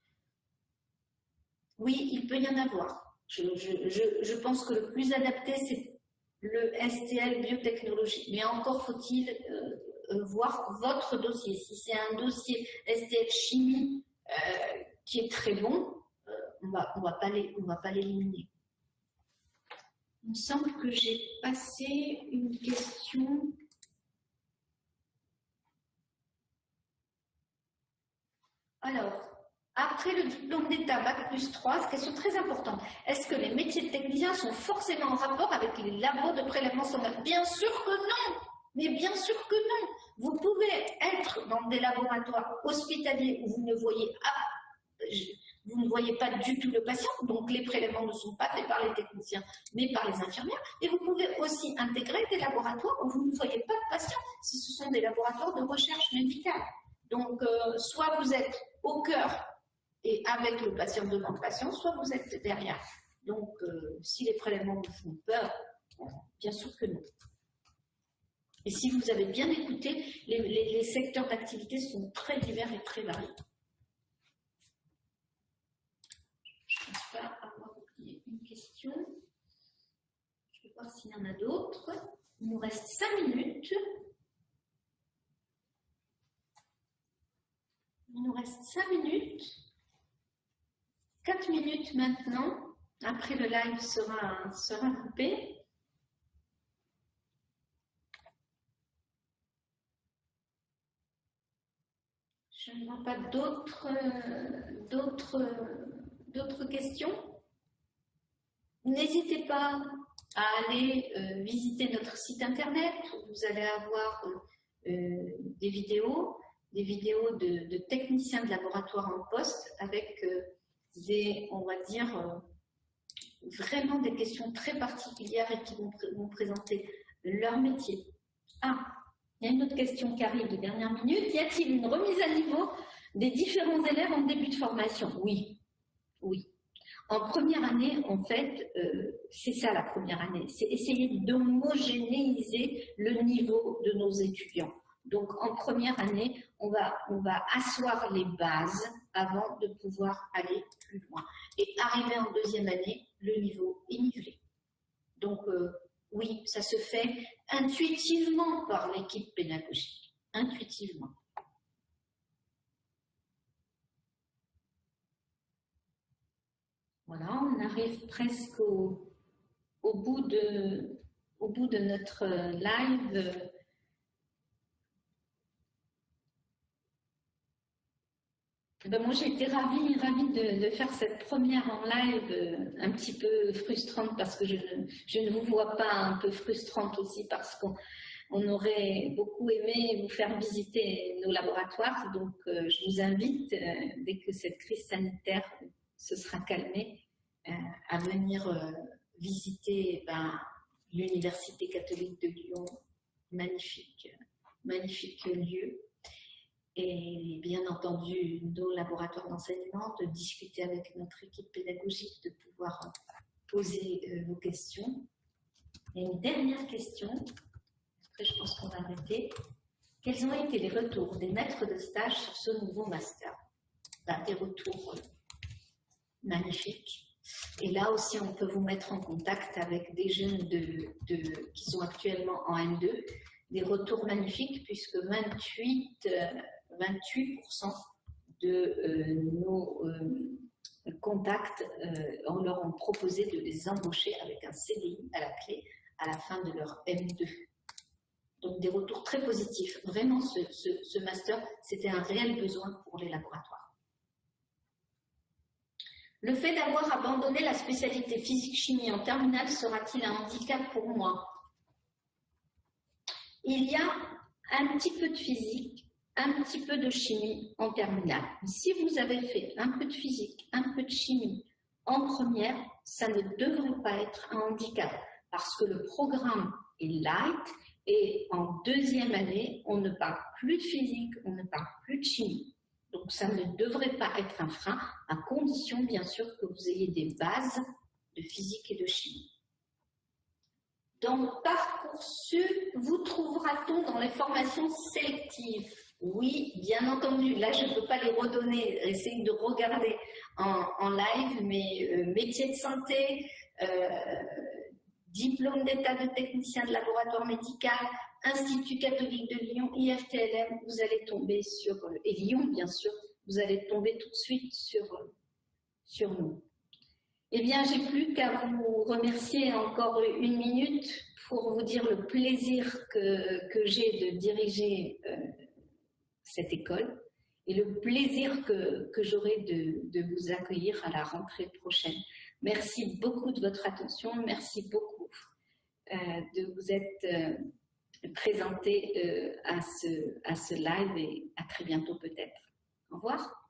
Oui, il peut y en avoir. Je, pense que le plus adapté, c'est le STL biotechnologie. Mais encore faut-il euh, euh, voir votre dossier. Si c'est un dossier STL chimie euh, qui est très bon, on va, va pas l'éliminer. Il me semble que j'ai passé une question. Alors, après le diplôme d'État Bac plus 3, question très importante. Est-ce que les métiers de technicien sont forcément en rapport avec les labos de prélèvement sommaire Bien sûr que non! Mais bien sûr que non! Vous pouvez être dans des laboratoires hospitaliers où vous ne voyez, vous ne voyez pas du tout le patient, donc les prélèvements ne sont pas faits par les techniciens, mais par les infirmières. Et vous pouvez aussi intégrer des laboratoires où vous ne voyez pas de patient, si ce sont des laboratoires de recherche médicale. Donc, euh, soit vous êtes au cœur et avec le patient devant le patient, soit vous êtes derrière. Donc, euh, si les prélèvements vous font peur, bien sûr que non. Et si vous avez bien écouté, les, secteurs d'activité sont très divers et très variés. Je ne pense pas avoir oublié une question. Je vais s'il y en a d'autres. Il nous reste cinq minutes. Il nous reste 5 minutes. 4 minutes maintenant. Après, le live sera, sera coupé. Je ne vois pas d'autres questions. N'hésitez pas à aller euh, visiter notre site internet où vous allez avoir euh, euh, des vidéos des vidéos de, techniciens de laboratoire en poste avec des, on va dire, vraiment des questions très particulières et qui vont, vont, présenter leur métier. Ah, il y a une autre question qui arrive de dernière minute. Y a-t-il une remise à niveau des différents élèves en début de formation? Oui, oui. En première année, en fait, euh, c'est ça la première année, c'est essayer d'homogénéiser le niveau de nos étudiants. Donc, en première année, on va, asseoir les bases avant de pouvoir aller plus loin. Et arriver en deuxième année, le niveau est nivelé. Donc, euh, oui, ça se fait intuitivement par l'équipe pédagogique. Intuitivement. Voilà, on arrive presque au, bout, de, notre live. Ben, moi, j'ai été ravie, ravie de, faire cette première en live, euh, un petit peu frustrante parce que je, ne vous vois pas un peu frustrante aussi parce qu'on aurait beaucoup aimé vous faire visiter nos laboratoires. Donc, euh, je vous invite, euh, dès que cette crise sanitaire se sera calmée, à venir visiter ben, l'Université catholique de Lyon. Magnifique, magnifique lieu et bien entendu nos laboratoires d'enseignement, de discuter avec notre équipe pédagogique, de pouvoir poser euh, vos questions. Et une dernière question, après je pense qu'on va arrêter. Quels ont été les retours des maîtres de stage sur ce nouveau master? Ben, Des retours magnifiques. Et là aussi, on peut vous mettre en contact avec des jeunes qui sont actuellement en N2. Des retours magnifiques puisque 28 28% de euh, nos euh, contacts, euh, on leur a proposé de les embaucher avec un CDI à la clé à la fin de leur M2. Donc des retours très positifs. Vraiment, ce, master, c'était un réel besoin pour les laboratoires. Le fait d'avoir abandonné la spécialité physique-chimie en terminale sera-t-il un handicap pour moi? Il y a un petit peu de physique, un petit peu de chimie en terminale. Si vous avez fait un peu de physique, un peu de chimie en première, ça ne devrait pas être un handicap parce que le programme est light et en deuxième année, on ne parle plus de physique, on ne parle plus de chimie. Donc ça ne devrait pas être un frein, à condition bien sûr que vous ayez des bases de physique et de chimie. Dans Parcoursup, vous trouvera-t-on dans les formations sélectives? Oui, bien entendu. Là, je ne peux pas les redonner. Essayez de regarder en, live, mais euh, métier de santé, euh, diplôme d'état de technicien de laboratoire médical, Institut catholique de Lyon, IFTLM, vous allez tomber sur, euh, et Lyon bien sûr, vous allez tomber tout de suite sur, sur nous. Eh bien, j'ai plus qu'à vous remercier encore une minute pour vous dire le plaisir que, que j'ai de diriger euh, cette école et le plaisir que, que j'aurai de, de, vous accueillir à la rentrée prochaine. Merci beaucoup de votre attention, merci beaucoup euh, de vous être euh, présenté à, ce, à ce live et à très bientôt peut-être. Au revoir.